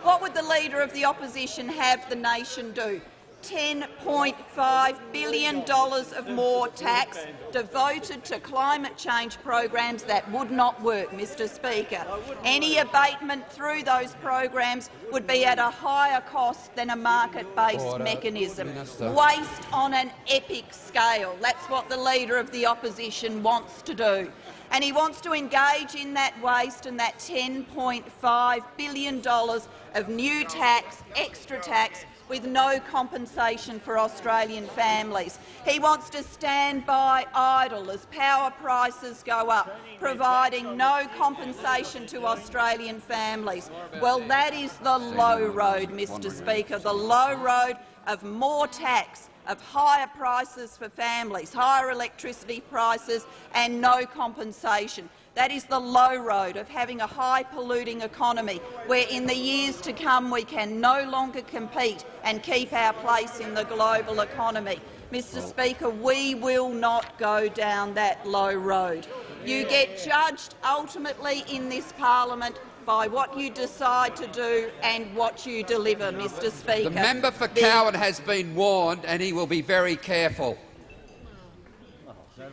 What would the Leader of the Opposition have the nation do? $10.5 billion of more tax devoted to climate change programs that would not work, Mr Speaker. Any abatement through those programs would be at a higher cost than a market-based mechanism. Minister. Waste on an epic scale. That's what the Leader of the Opposition wants to do. And he wants to engage in that waste and that $10.5 billion of new tax, extra tax, with no compensation for Australian families. He wants to stand by idle as power prices go up, providing no compensation to Australian families. Well, that is the low road, Mr Speaker, the low road of more tax, of higher prices for families, higher electricity prices and no compensation. That is the low road of having a high-polluting economy, where in the years to come we can no longer compete and keep our place in the global economy. Mr Speaker, we will not go down that low road. You get judged ultimately in this parliament by what you decide to do and what you deliver, Mr Speaker. The member for Cowan has been warned and he will be very careful.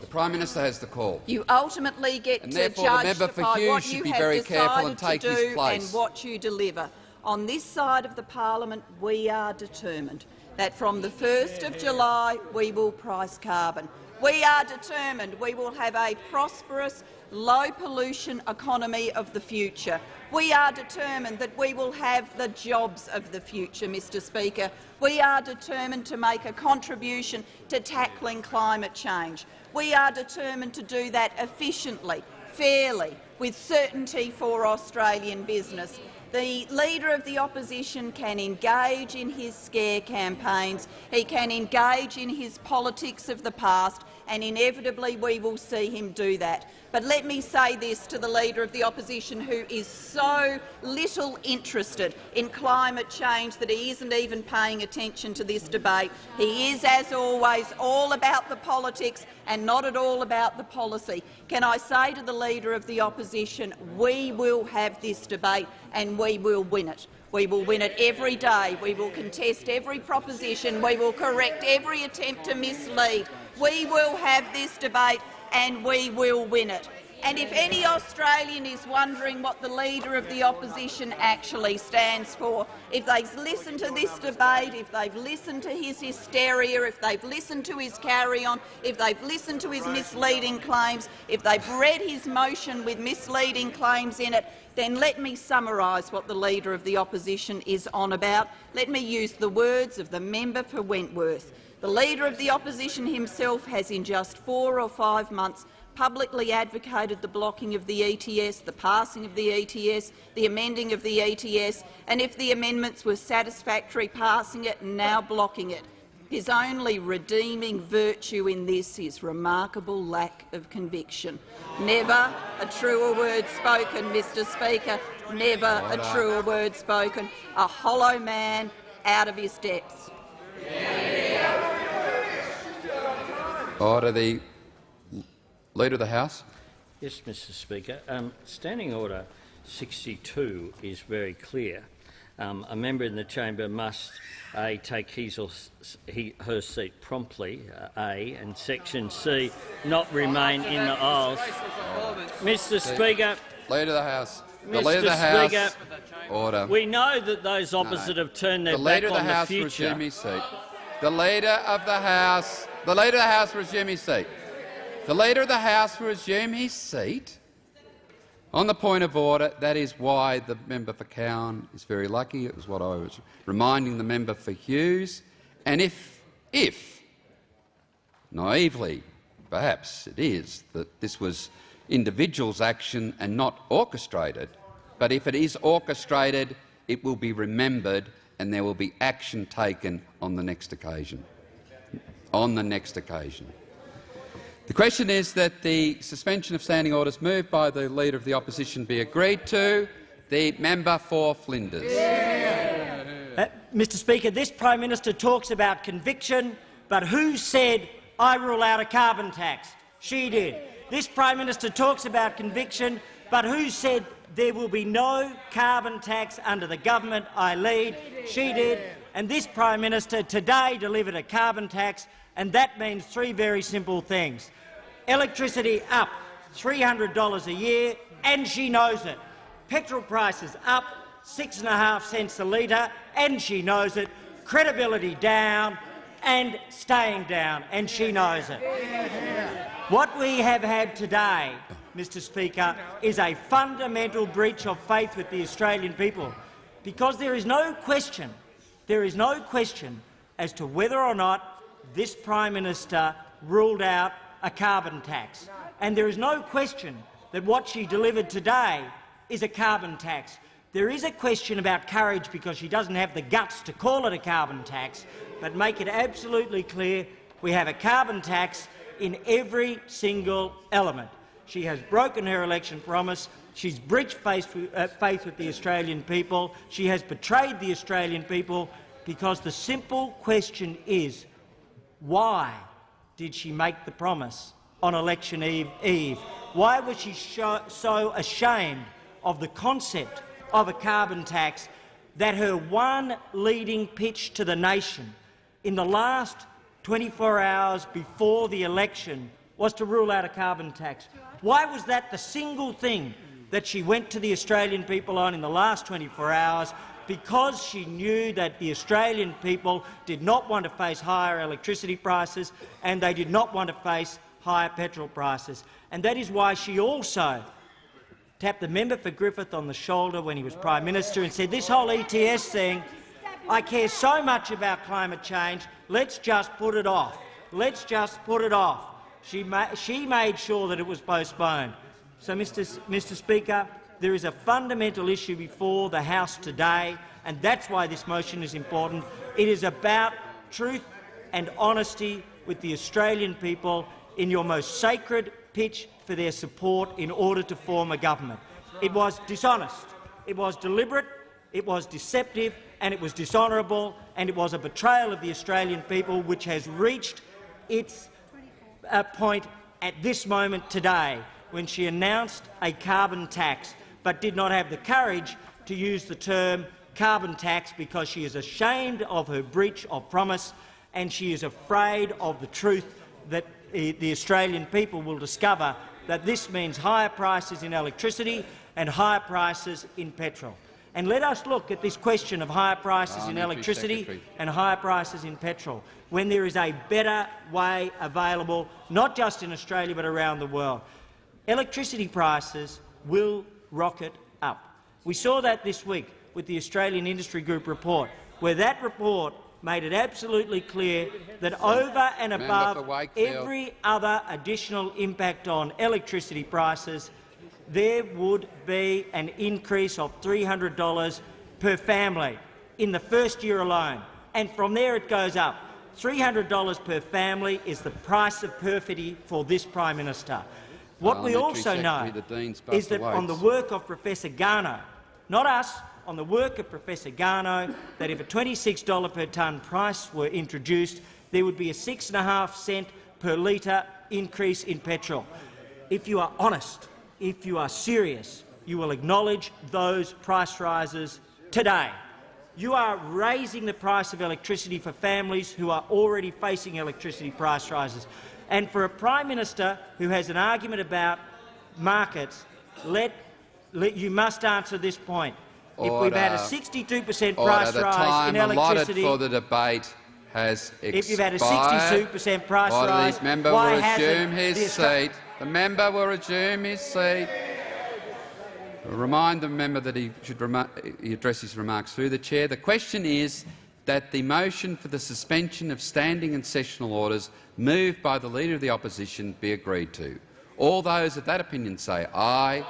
The Prime Minister has the call. You ultimately get and to judge by what you have decided to do and what you deliver. On this side of the parliament, we are determined that from the 1st of July we will price carbon. We are determined we will have a prosperous, low-pollution economy of the future. We are determined that we will have the jobs of the future, Mr Speaker. We are determined to make a contribution to tackling climate change. We are determined to do that efficiently, fairly, with certainty for Australian business. The Leader of the Opposition can engage in his scare campaigns, he can engage in his politics of the past, and inevitably we will see him do that. But let me say this to the Leader of the Opposition, who is so little interested in climate change that he isn't even paying attention to this debate. He is, as always, all about the politics and not at all about the policy. Can I say to the Leader of the Opposition, we will have this debate and we will win it. We will win it every day. We will contest every proposition. We will correct every attempt to mislead. We will have this debate and we will win it. And if any Australian is wondering what the Leader of the Opposition actually stands for, if they've listened to this debate, if they've listened to his hysteria, if they've listened to his carry-on, if they've listened to his misleading claims, if they've read his motion with misleading claims in it, then let me summarise what the Leader of the Opposition is on about. Let me use the words of the member for Wentworth. The Leader of the Opposition himself has in just four or five months publicly advocated the blocking of the ETS, the passing of the ETS, the amending of the ETS, and if the amendments were satisfactory, passing it and now blocking it. His only redeeming virtue in this is remarkable lack of conviction. Never a truer word spoken, Mr Speaker. Never a truer word spoken. A hollow man out of his depths. Order. The Leader of the House. Yes, Mr Speaker. Um, Standing Order 62 is very clear. Um, a member in the chamber must a take his or he, her seat promptly, uh, A, and section C, not remain in the aisles. Mr Speaker. Leader of the House. The Mr. Leader of the House. Speaker, Order. We know that those opposite No. have turned their the back of the on House the future. resume his seat. The Leader of the House. The Leader of the House resume his seat. The Leader of the House will resume his seat. On the point of order, that is why the member for Cowan is very lucky. It was what I was reminding the member for Hughes. And if, if, naively, perhaps it is, that this was individuals' action and not orchestrated, but if it is orchestrated, it will be remembered and there will be action taken on the next occasion. On the next occasion. The question is that the suspension of standing orders moved by the Leader of the Opposition be agreed to. The member for Flinders. Uh, Mr Speaker, this Prime Minister talks about conviction, but who said, I rule out a carbon tax? She did. This Prime Minister talks about conviction, but who said there will be no carbon tax under the government I lead? She did. And this Prime Minister today delivered a carbon tax, and that means three very simple things. Electricity up $300 a year, and she knows it. Petrol prices up six and a half cents a litre, and she knows it. Credibility down and staying down, and she knows it. What we have had today, Mr Speaker, is a fundamental breach of faith with the Australian people, because there is no question, there is no question as to whether or not this Prime Minister ruled out a carbon tax. And there is no question that what she delivered today is a carbon tax. There is a question about courage because she doesn't have the guts to call it a carbon tax, but make it absolutely clear we have a carbon tax in every single element. She has broken her election promise. She's breached faith with, uh, faith with the Australian people. She has betrayed the Australian people because the simple question is, why did she make the promise on election eve? eve? Why was she so ashamed of the concept of a carbon tax that her one leading pitch to the nation in the last 24 hours before the election was to rule out a carbon tax? Why was that the single thing that she went to the Australian people on in the last 24 hours because she knew that the Australian people did not want to face higher electricity prices and they did not want to face higher petrol prices. And that is why she also tapped the member for Griffith on the shoulder when he was Prime Minister and said, this whole ETS thing, I care so much about climate change, let's just put it off. Let's just put it off. She, ma she made sure that it was postponed. So, Mr. S Mr. Speaker, there is a fundamental issue before the House today, and that's why this motion is important. It is about truth and honesty with the Australian people in your most sacred pitch for their support in order to form a government. It was dishonest, it was deliberate, it was deceptive and it was dishonourable and it was a betrayal of the Australian people which has reached its point at this moment today when she announced a carbon tax but did not have the courage to use the term carbon tax because she is ashamed of her breach of promise and she is afraid of the truth that the Australian people will discover that this means higher prices in electricity and higher prices in petrol. And let us look at this question of higher prices in electricity Secretary. and higher prices in petrol, when there is a better way available, not just in Australia but around the world. Electricity prices will rocket up. We saw that this week with the Australian Industry Group report, where that report made it absolutely clear that over and above every other additional impact on electricity prices, there would be an increase of $300 per family in the first year alone, and from there it goes up. $300 per family is the price of perfidy for this Prime Minister. What we also know Secretary, the Dean's is that on the work of Professor Garnaut, not us, on the work of Professor Garnaut, that if a $26 per tonne price were introduced, there would be a six and a half cent per litre increase in petrol. If you are honest, if you are serious, you will acknowledge those price rises today. You are raising the price of electricity for families who are already facing electricity price rises. And for a Prime Minister who has an argument about markets, let, let, you must answer this point. If we've had a 62 per cent Order. price The rise time in electricity, for the debate has expired. if you've had a 62 per cent price Order. rise, member why hasn't his seat. The member will resume his seat. Remind the member that he should he address his remarks through the chair. The question is that the motion for the suspension of standing and sessional orders moved by the Leader of the Opposition be agreed to. All those of that opinion say aye.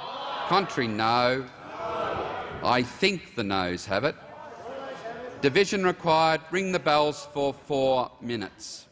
Contrary, no. I think the noes have it. Division required. Ring the bells for four minutes.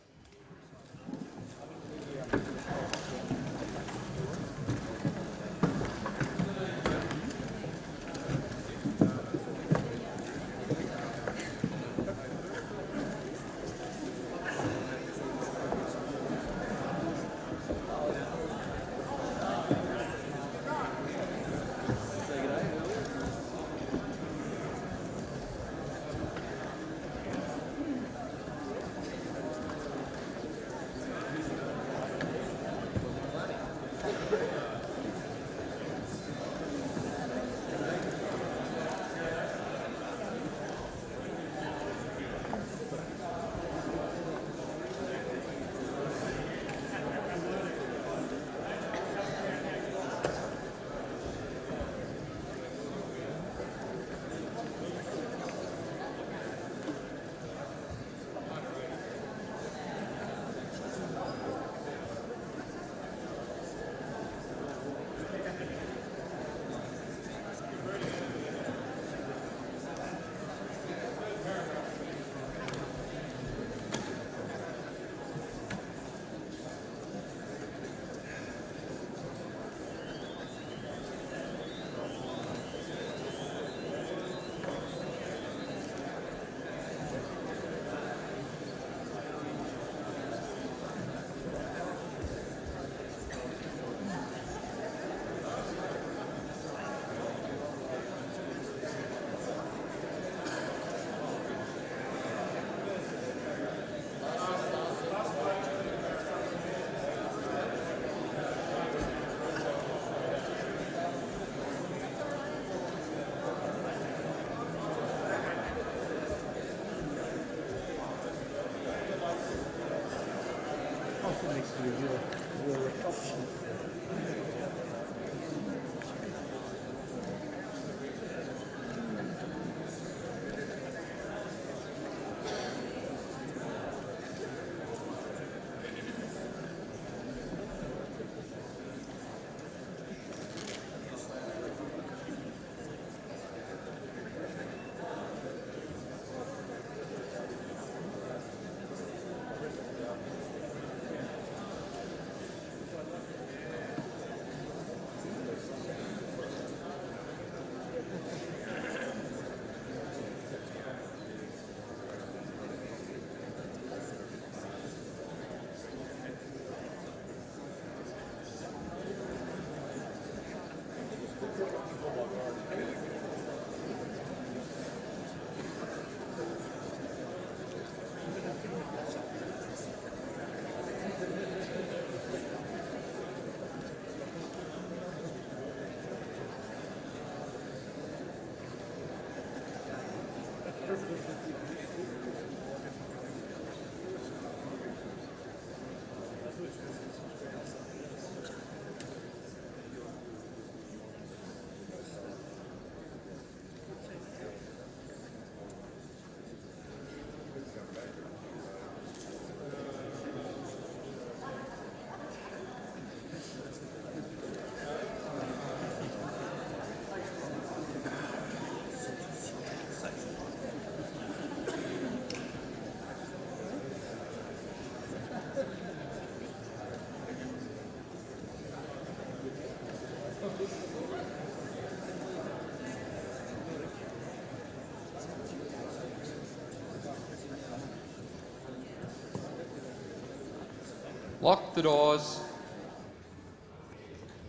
Lock the doors.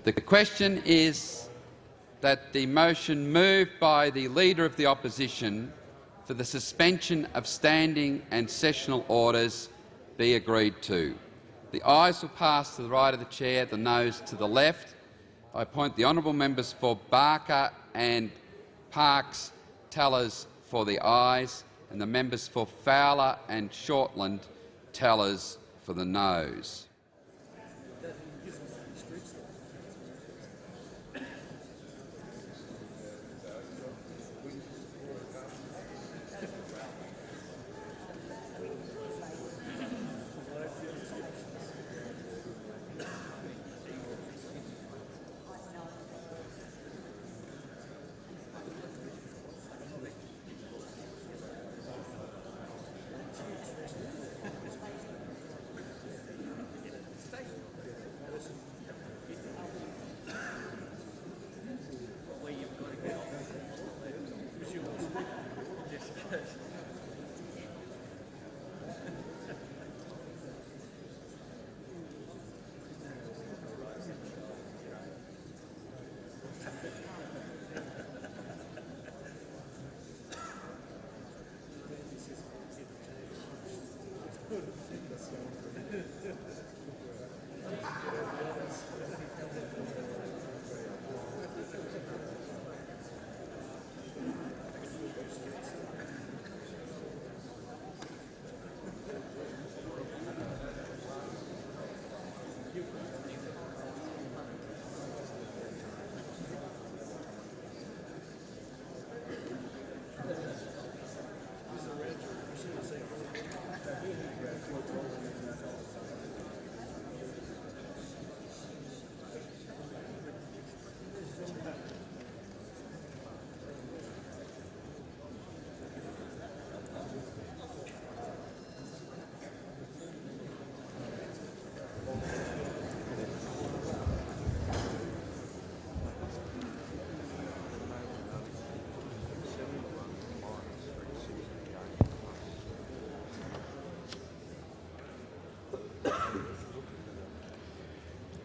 The question is that the motion moved by the Leader of the Opposition for the suspension of standing and sessional orders be agreed to. The ayes will pass to the right of the chair, the noes to the left. I appoint the honourable members for Barker and Parks tellers for the ayes and the members for Fowler and Shortland tellers for the noes.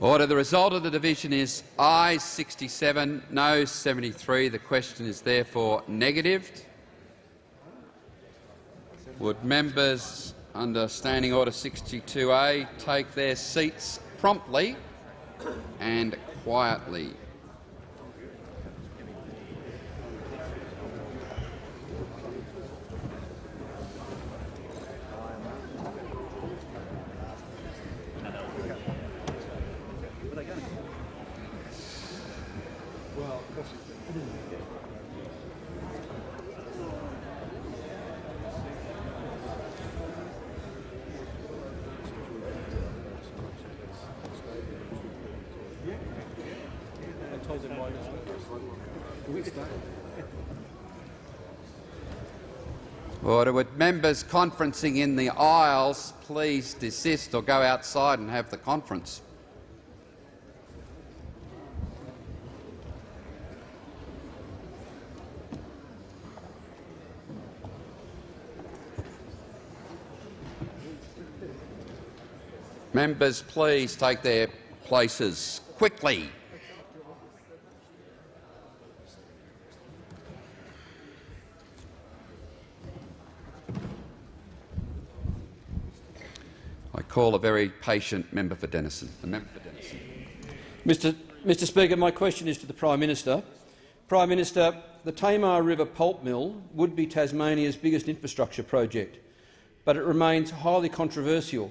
Order. The result of the division is ayes 67, no 73. The question is therefore negatived. Would members under Standing Order 62A take their seats promptly and quietly? Order. Would members conferencing in the aisles please desist or go outside and have the conference? Members, please take their places quickly. I call a very patient member for Denison. The member for Denison. Mr. Mr. Speaker, my question is to the Prime Minister. Prime Minister, the Tamar River pulp mill would be Tasmania's biggest infrastructure project, but it remains highly controversial,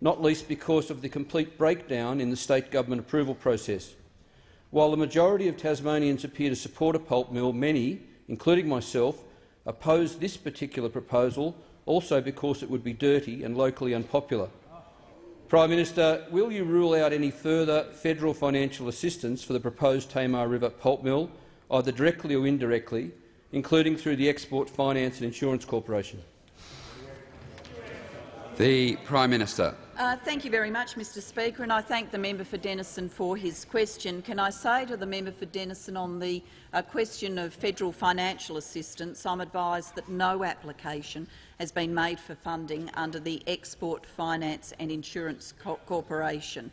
not least because of the complete breakdown in the state government approval process. While the majority of Tasmanians appear to support a pulp mill, many, including myself, oppose this particular proposal also because it would be dirty and locally unpopular. Prime Minister, will you rule out any further federal financial assistance for the proposed Tamar River pulp mill, either directly or indirectly, including through the Export Finance and Insurance Corporation? The Prime Minister. Uh, thank you very much, Mr Speaker, and I thank the member for Denison for his question. Can I say to the member for Denison on the uh, question of federal financial assistance, I'm advised that no application has been made for funding under the Export Finance and Insurance Co Corporation.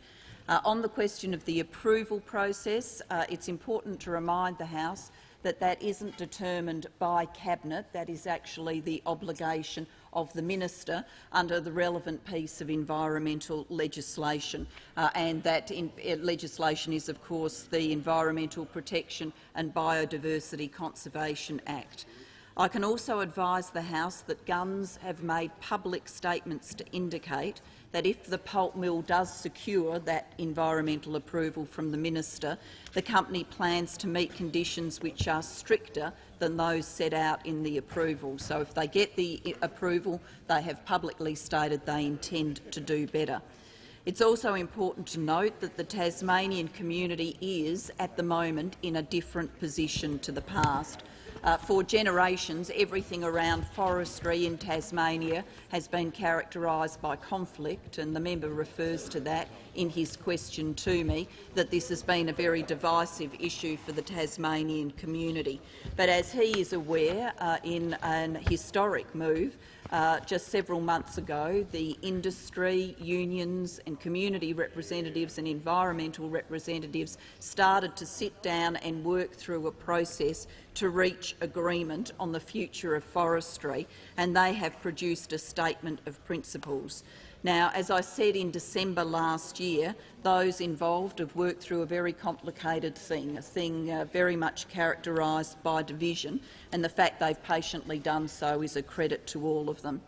Uh, on the question of the approval process, uh, it's important to remind the House that that isn't determined by Cabinet. That is actually the obligation of the minister under the relevant piece of environmental legislation. Uh, and that in, uh, legislation is, of course, the Environmental Protection and Biodiversity Conservation Act. I can also advise the House that Gunns have made public statements to indicate that if the pulp mill does secure that environmental approval from the minister, the company plans to meet conditions which are stricter than those set out in the approval. So if they get the approval, they have publicly stated they intend to do better. It's also important to note that the Tasmanian community is, at the moment, in a different position to the past. Uh, for generations, everything around forestry in Tasmania has been characterised by conflict, and the member refers to that in his question to me, that this has been a very divisive issue for the Tasmanian community. But as he is aware, uh, in an historic move, uh, just several months ago, the industry, unions and community representatives and environmental representatives started to sit down and work through a process to reach agreement on the future of forestry, and they have produced a statement of principles. Now, as I said in December last year, those involved have worked through a very complicated thing, a thing uh, very much characterised by division, and the fact they've patiently done so is a credit to all of them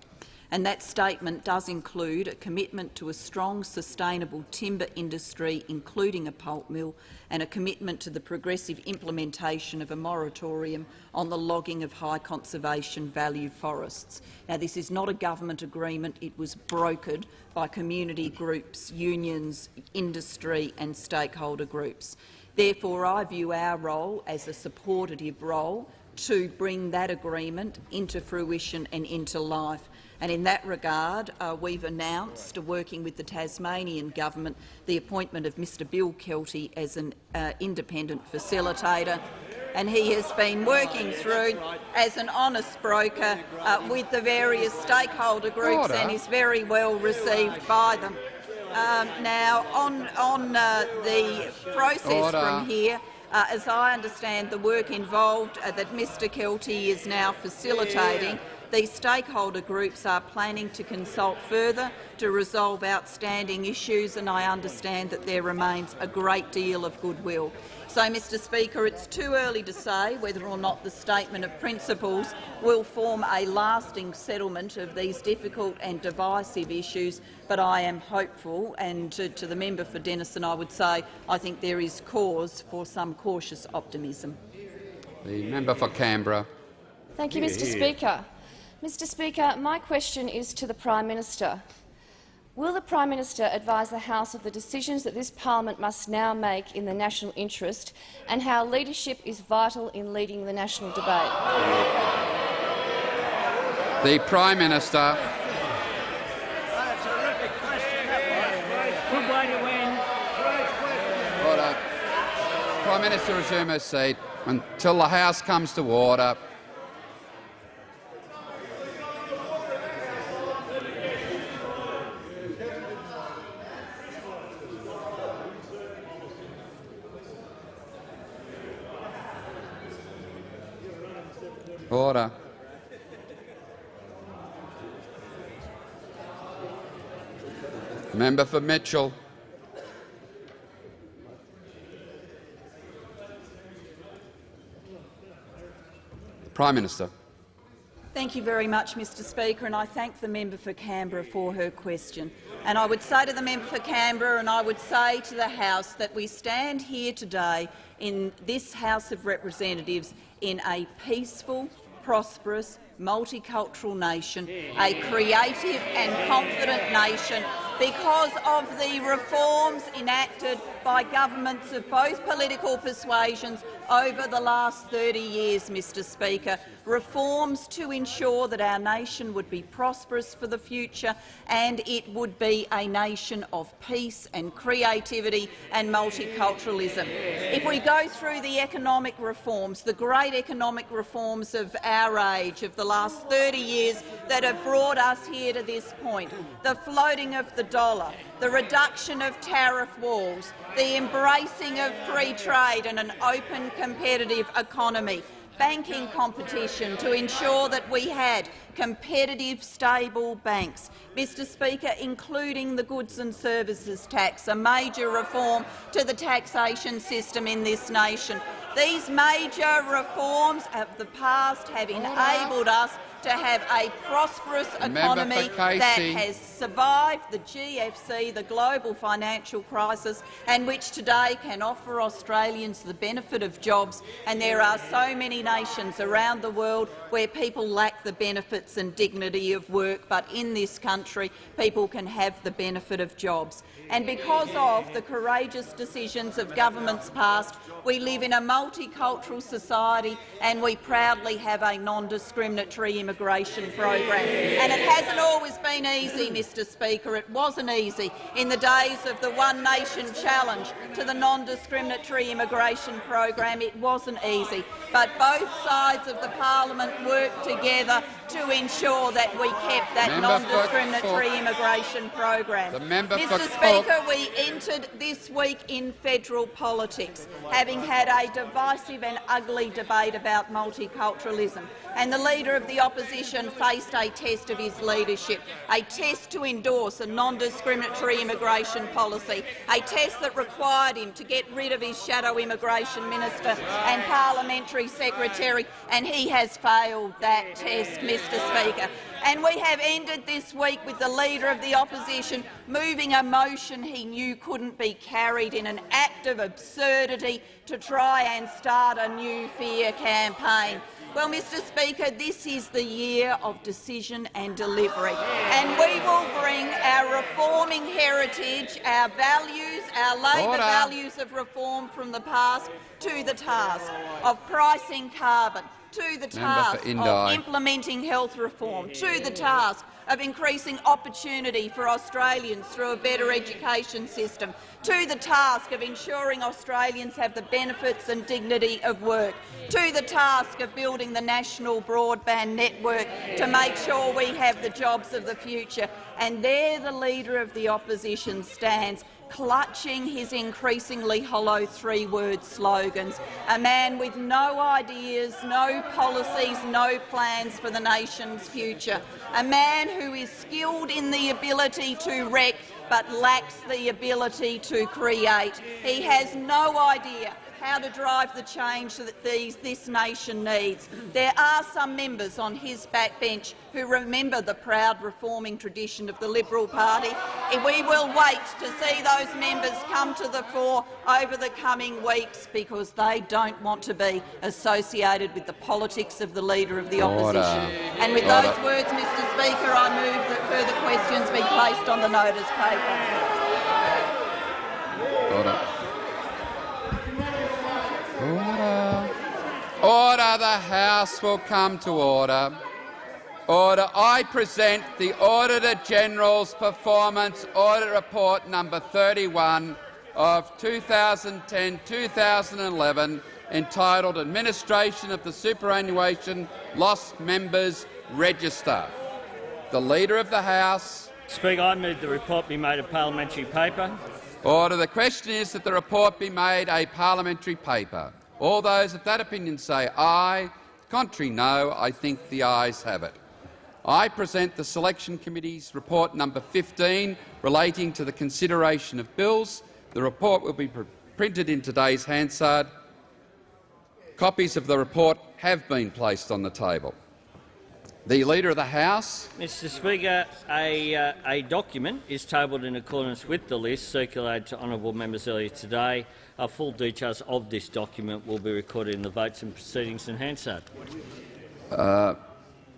and that statement does include a commitment to a strong, sustainable timber industry, including a pulp mill, and a commitment to the progressive implementation of a moratorium on the logging of high conservation value forests. Now, this is not a government agreement. It was brokered by community groups, unions, industry and stakeholder groups. Therefore, I view our role as a supportive role to bring that agreement into fruition and into life. And in that regard, uh, we've announced, uh, working with the Tasmanian government, the appointment of Mr Bill Kelty as an uh, independent facilitator. And he has been working through as an honest broker uh, with the various stakeholder groups and is very well received by them. Um, now, on, on uh, the process from here, uh, as I understand the work involved uh, that Mr Kelty is now facilitating, these stakeholder groups are planning to consult further to resolve outstanding issues, and I understand that there remains a great deal of goodwill. So, Mr Speaker, it's too early to say whether or not the statement of principles will form a lasting settlement of these difficult and divisive issues, but I am hopeful, and to, to the member for Denison I would say I think there is cause for some cautious optimism. The member for Canberra. Thank you, Mr Speaker. Mr Speaker, my question is to the Prime Minister. Will the Prime Minister advise the House of the decisions that this parliament must now make in the national interest and how leadership is vital in leading the national debate? The Prime Minister. Prime Minister resume her seat until the House comes to order. Order. Member for Mitchell. Prime Minister. Thank you very much, Mr Speaker, and I thank the member for Canberra for her question. And I would say to the member for Canberra and I would say to the House that we stand here today in this House of Representatives in a peaceful, prosperous, multicultural nation, a creative and confident nation because of the reforms enacted by governments of both political persuasions over the last 30 years, Mr Speaker, reforms to ensure that our nation would be prosperous for the future and it would be a nation of peace and creativity and multiculturalism. If we go through the economic reforms, the great economic reforms of our age, of the last 30 years that have brought us here to this point, the floating of the dollar, the reduction of tariff walls, the embracing of free trade and an open competitive economy, banking competition to ensure that we had competitive, stable banks. Mr Speaker, including the goods and services tax, a major reform to the taxation system in this nation. These major reforms of the past have enabled us to have a prosperous economy that has survived the GFC, the global financial crisis, and which today can offer Australians the benefit of jobs. And there are so many nations around the world where people lack the benefits and dignity of work, but in this country people can have the benefit of jobs. And because of the courageous decisions of governments past, we live in a multicultural society and we proudly have a non-discriminatory immigration program. And it hasn't always been easy, Mr Speaker. It wasn't easy in the days of the One Nation challenge to the non-discriminatory immigration program. It wasn't easy. But both sides of the parliament worked together to ensure that we kept that non-discriminatory immigration program. Mr Speaker, we entered this week in federal politics, having had a divisive and ugly debate about multiculturalism and the Leader of the Opposition faced a test of his leadership, a test to endorse a non-discriminatory immigration policy, a test that required him to get rid of his shadow immigration minister and parliamentary secretary, and he has failed that test, Mr Speaker. And we have ended this week with the Leader of the Opposition moving a motion he knew couldn't be carried in an act of absurdity to try and start a new fear campaign. Well, Mr Speaker, this is the year of decision and delivery, and we will bring our reforming heritage, our values, our Labor Order. values of reform from the past to the task of pricing carbon, to the task of implementing health reform, to the task of increasing opportunity for Australians through a better education system, to the task of ensuring Australians have the benefits and dignity of work, to the task of building the national broadband network to make sure we have the jobs of the future. And there the Leader of the Opposition stands, clutching his increasingly hollow three-word slogans, a man with no ideas, no policies, no plans for the nation's future, a man who is skilled in the ability to wreck but lacks the ability to create. He has no idea how to drive the change that these, this nation needs. There are some members on his backbench who remember the proud reforming tradition of the Liberal Party. We will wait to see those members come to the fore over the coming weeks because they don't want to be associated with the politics of the Leader of the Opposition. Order. And with Order. those words, Mr Speaker, I move that further questions be placed on the notice paper. Order. Order. Order. The House will come to order. Order. I present the Auditor General's Performance Audit Report number 31 of 2010-2011 entitled Administration of the Superannuation Lost Members Register. The Leader of the House. Speaker, I move the report be made a parliamentary paper. Order. The question is that the report be made a parliamentary paper. All those of that opinion say aye. Contrary, no. I think the ayes have it. I present the Selection Committee's report number 15 relating to the consideration of bills. The report will be printed in today's Hansard. Copies of the report have been placed on the table. The Leader of the House. Mr Speaker, a, uh, a document is tabled in accordance with the list circulated to honourable members earlier today. Uh, full details of this document will be recorded in the votes and proceedings in Hansard. Uh,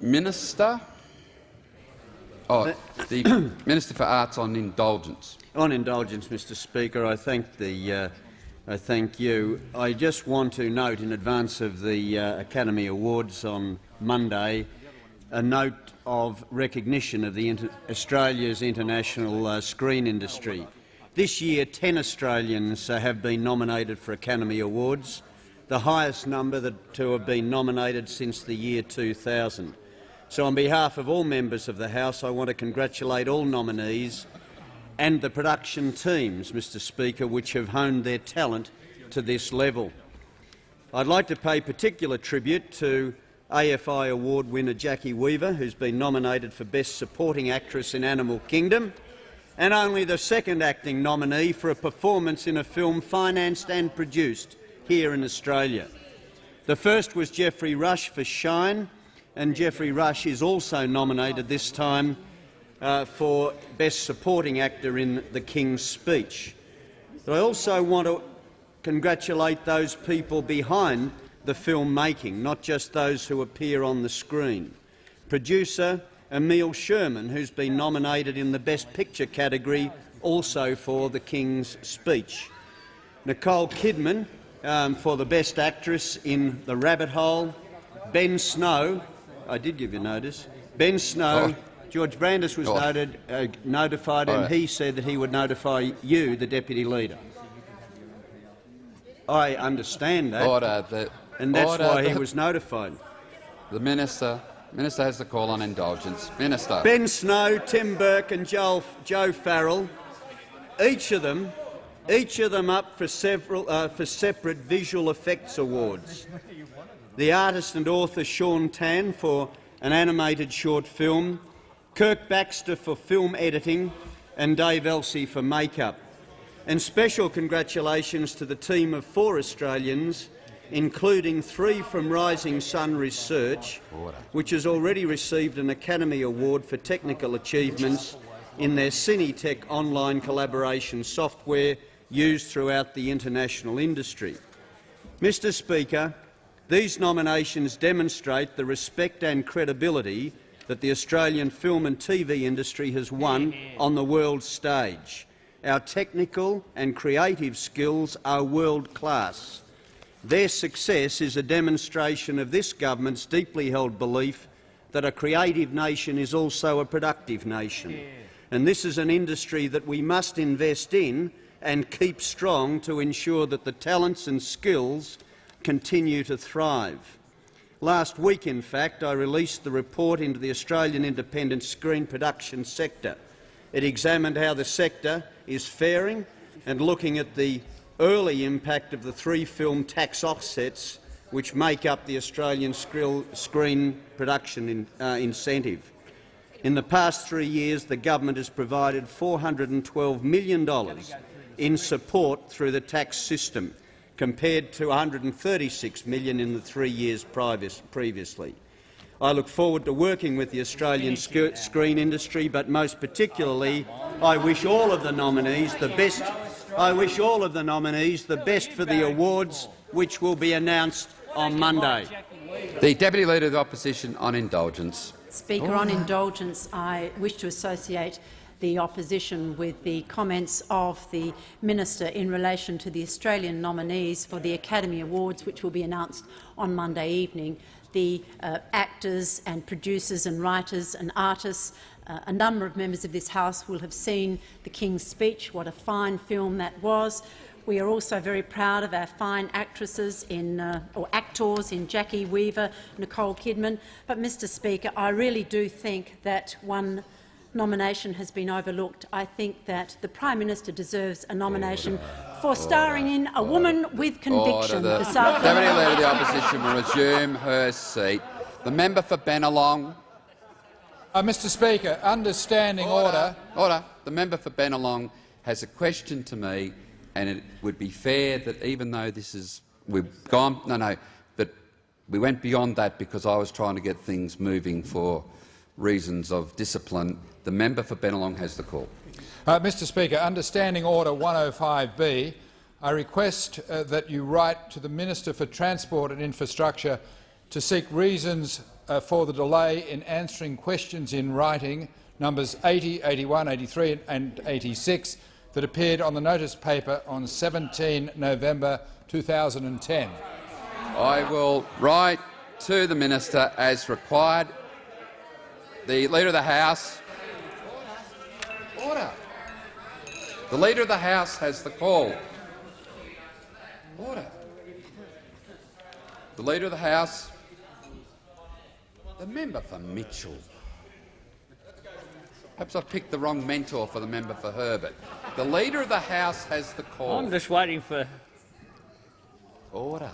Minister. Oh, the *coughs* Minister for Arts on indulgence. On indulgence, Mr Speaker, I thank, the, uh, I thank you. I just want to note in advance of the uh, Academy Awards on Monday a note of recognition of the inter Australia's international uh, screen industry. This year, 10 Australians have been nominated for Academy Awards, the highest number that, to have been nominated since the year 2000. So on behalf of all members of the House, I want to congratulate all nominees and the production teams, Mr Speaker, which have honed their talent to this level. I'd like to pay particular tribute to AFI Award winner Jacki Weaver, who's been nominated for Best Supporting Actress in Animal Kingdom, and only the second acting nominee for a performance in a film financed and produced here in Australia. The first was Geoffrey Rush for Shine, and Geoffrey Rush is also nominated this time uh, for Best Supporting Actor in The King's Speech. But I also want to congratulate those people behind the film making, not just those who appear on the screen. Producer Emile Sherman, who's been nominated in the Best Picture category also for The King's Speech. Nicole Kidman um, for the Best Actress in The Rabbit Hole. Ben Snow I did give you notice. Ben Snow, oh. George Brandis was oh. noted, uh, notified, and he said that he would notify you, the deputy leader. I understand that, Order. The, and that's order. why he was notified. The minister, minister has the call on indulgence. Minister. Ben Snow, Tim Burke, and Joe Farrell, each of them, each of them up for several uh, for separate visual effects awards the artist and author Shaun Tan for an animated short film, Kirk Baxter for film editing and Dave Elsey for makeup. And special congratulations to the team of four Australians, including three from Rising Sun Research, which has already received an Academy Award for technical achievements in their cineSync online collaboration software used throughout the international industry. Mr Speaker, these nominations demonstrate the respect and credibility that the Australian film and TV industry has won on the world stage. Our technical and creative skills are world-class. Their success is a demonstration of this government's deeply held belief that a creative nation is also a productive nation. And this is an industry that we must invest in and keep strong to ensure that the talents and skills continue to thrive. Last week, in fact, I released the report into the Australian independent screen production sector. It examined how the sector is faring and looking at the early impact of the three film tax offsets which make up the Australian screen production in, uh, incentive. In the past three years, the government has provided $412 million in support through the tax system, compared to 136 million in the three years previously. I look forward to working with the Australian screen industry, but most particularly I wish all of the nominees the best. I wish all of the nominees the best for the awards, which will be announced on Monday. The Deputy Leader of the Opposition on indulgence. Speaker, on indulgence, I wish to associate the opposition with the comments of the minister in relation to the Australian nominees for the Academy Awards, which will be announced on Monday evening. The uh, actors and producers and writers and artists uh, a number of members of this House will have seen The King's Speech. What a fine film that was. We are also very proud of our fine actresses in, uh, or actors in Jacki Weaver, Nicole Kidman. But, Mr Speaker, I really do think that one nomination has been overlooked. I think that the Prime Minister deserves a nomination for starring in A Woman with Conviction The this afternoon. Deputy Leader of the Opposition will resume her seat. The member for Bennelong. Uh, Mr Speaker, understanding order. order. Order. The member for Bennelong has a question to me, and it would be fair that even though this is we've gone no no, but we went beyond that because I was trying to get things moving for reasons of discipline the member for Bennelong has the call. Uh, Mr Speaker, understanding Order 105b, I request uh, that you write to the Minister for Transport and Infrastructure to seek reasons uh, for the delay in answering questions in writing numbers 80, 81, 83 and 86 that appeared on the notice paper on 17 November 2010. I will write to the minister as required. The Leader of the House. Order. The Leader of the House has the call. Order. The Leader of the House. The member for Mitchell. Perhaps I've picked the wrong mentor for the member for Herbert. The Leader of the House has the call. I'm just waiting for. Order.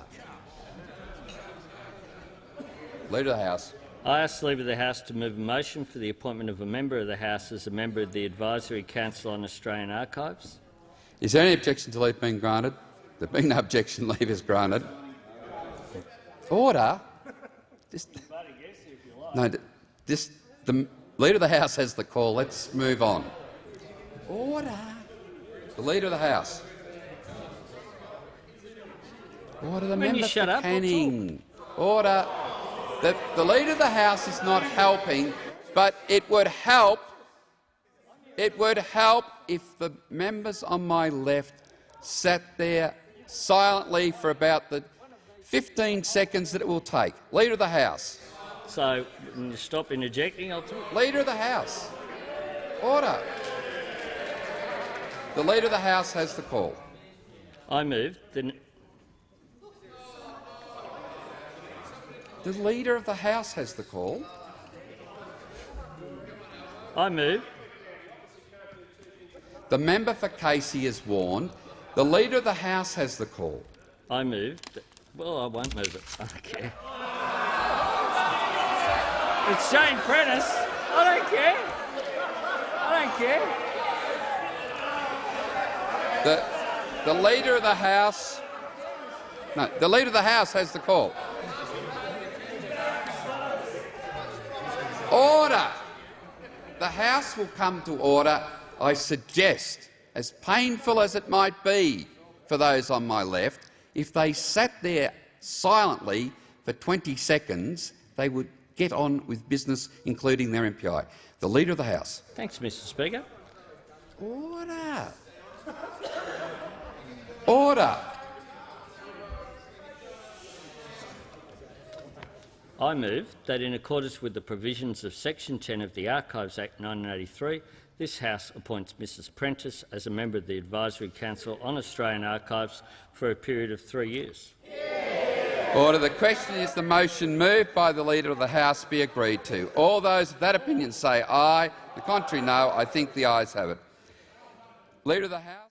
Leader of the House. I ask the Leader of the House to move a motion for the appointment of a member of the House as a member of the Advisory Council on Australian Archives. Is there any objection to leave being granted? There being no objection, *laughs* leave is granted. Order. Just, no, this, the Leader of the House has the call. Let's move on. Order. The Leader of the House. Order. The member shut up, Canning. Order. The, the Leader of the House is not helping, but it would help. It would help if the members on my left sat there silently for about the 15 seconds that it will take. Leader of the House. So, when you stop interjecting, I'll talk. Leader of the House. Order. The Leader of the House has the call. I move the The Leader of the House has the call. I move. The member for Casey is warned. The Leader of the House has the call. I move. Well, I won't move it. *laughs* I don't care. It's Jane Prentice. I don't care. I don't care. The, the Leader of the House... No, the Leader of the House has the call. Order! The House will come to order, I suggest, as painful as it might be for those on my left, if they sat there silently for 20 seconds, they would get on with business, including their MPI. The Leader of the House. Thanks, Mr Speaker. Order. Order. I move that in accordance with the provisions of Section 10 of the Archives Act 1983, this House appoints Mrs Prentice as a member of the Advisory Council on Australian Archives for a period of three years. Order. The question is the motion moved by the Leader of the House be agreed to. All those of that opinion say aye. The contrary, no. I think the ayes have it. Leader of the House.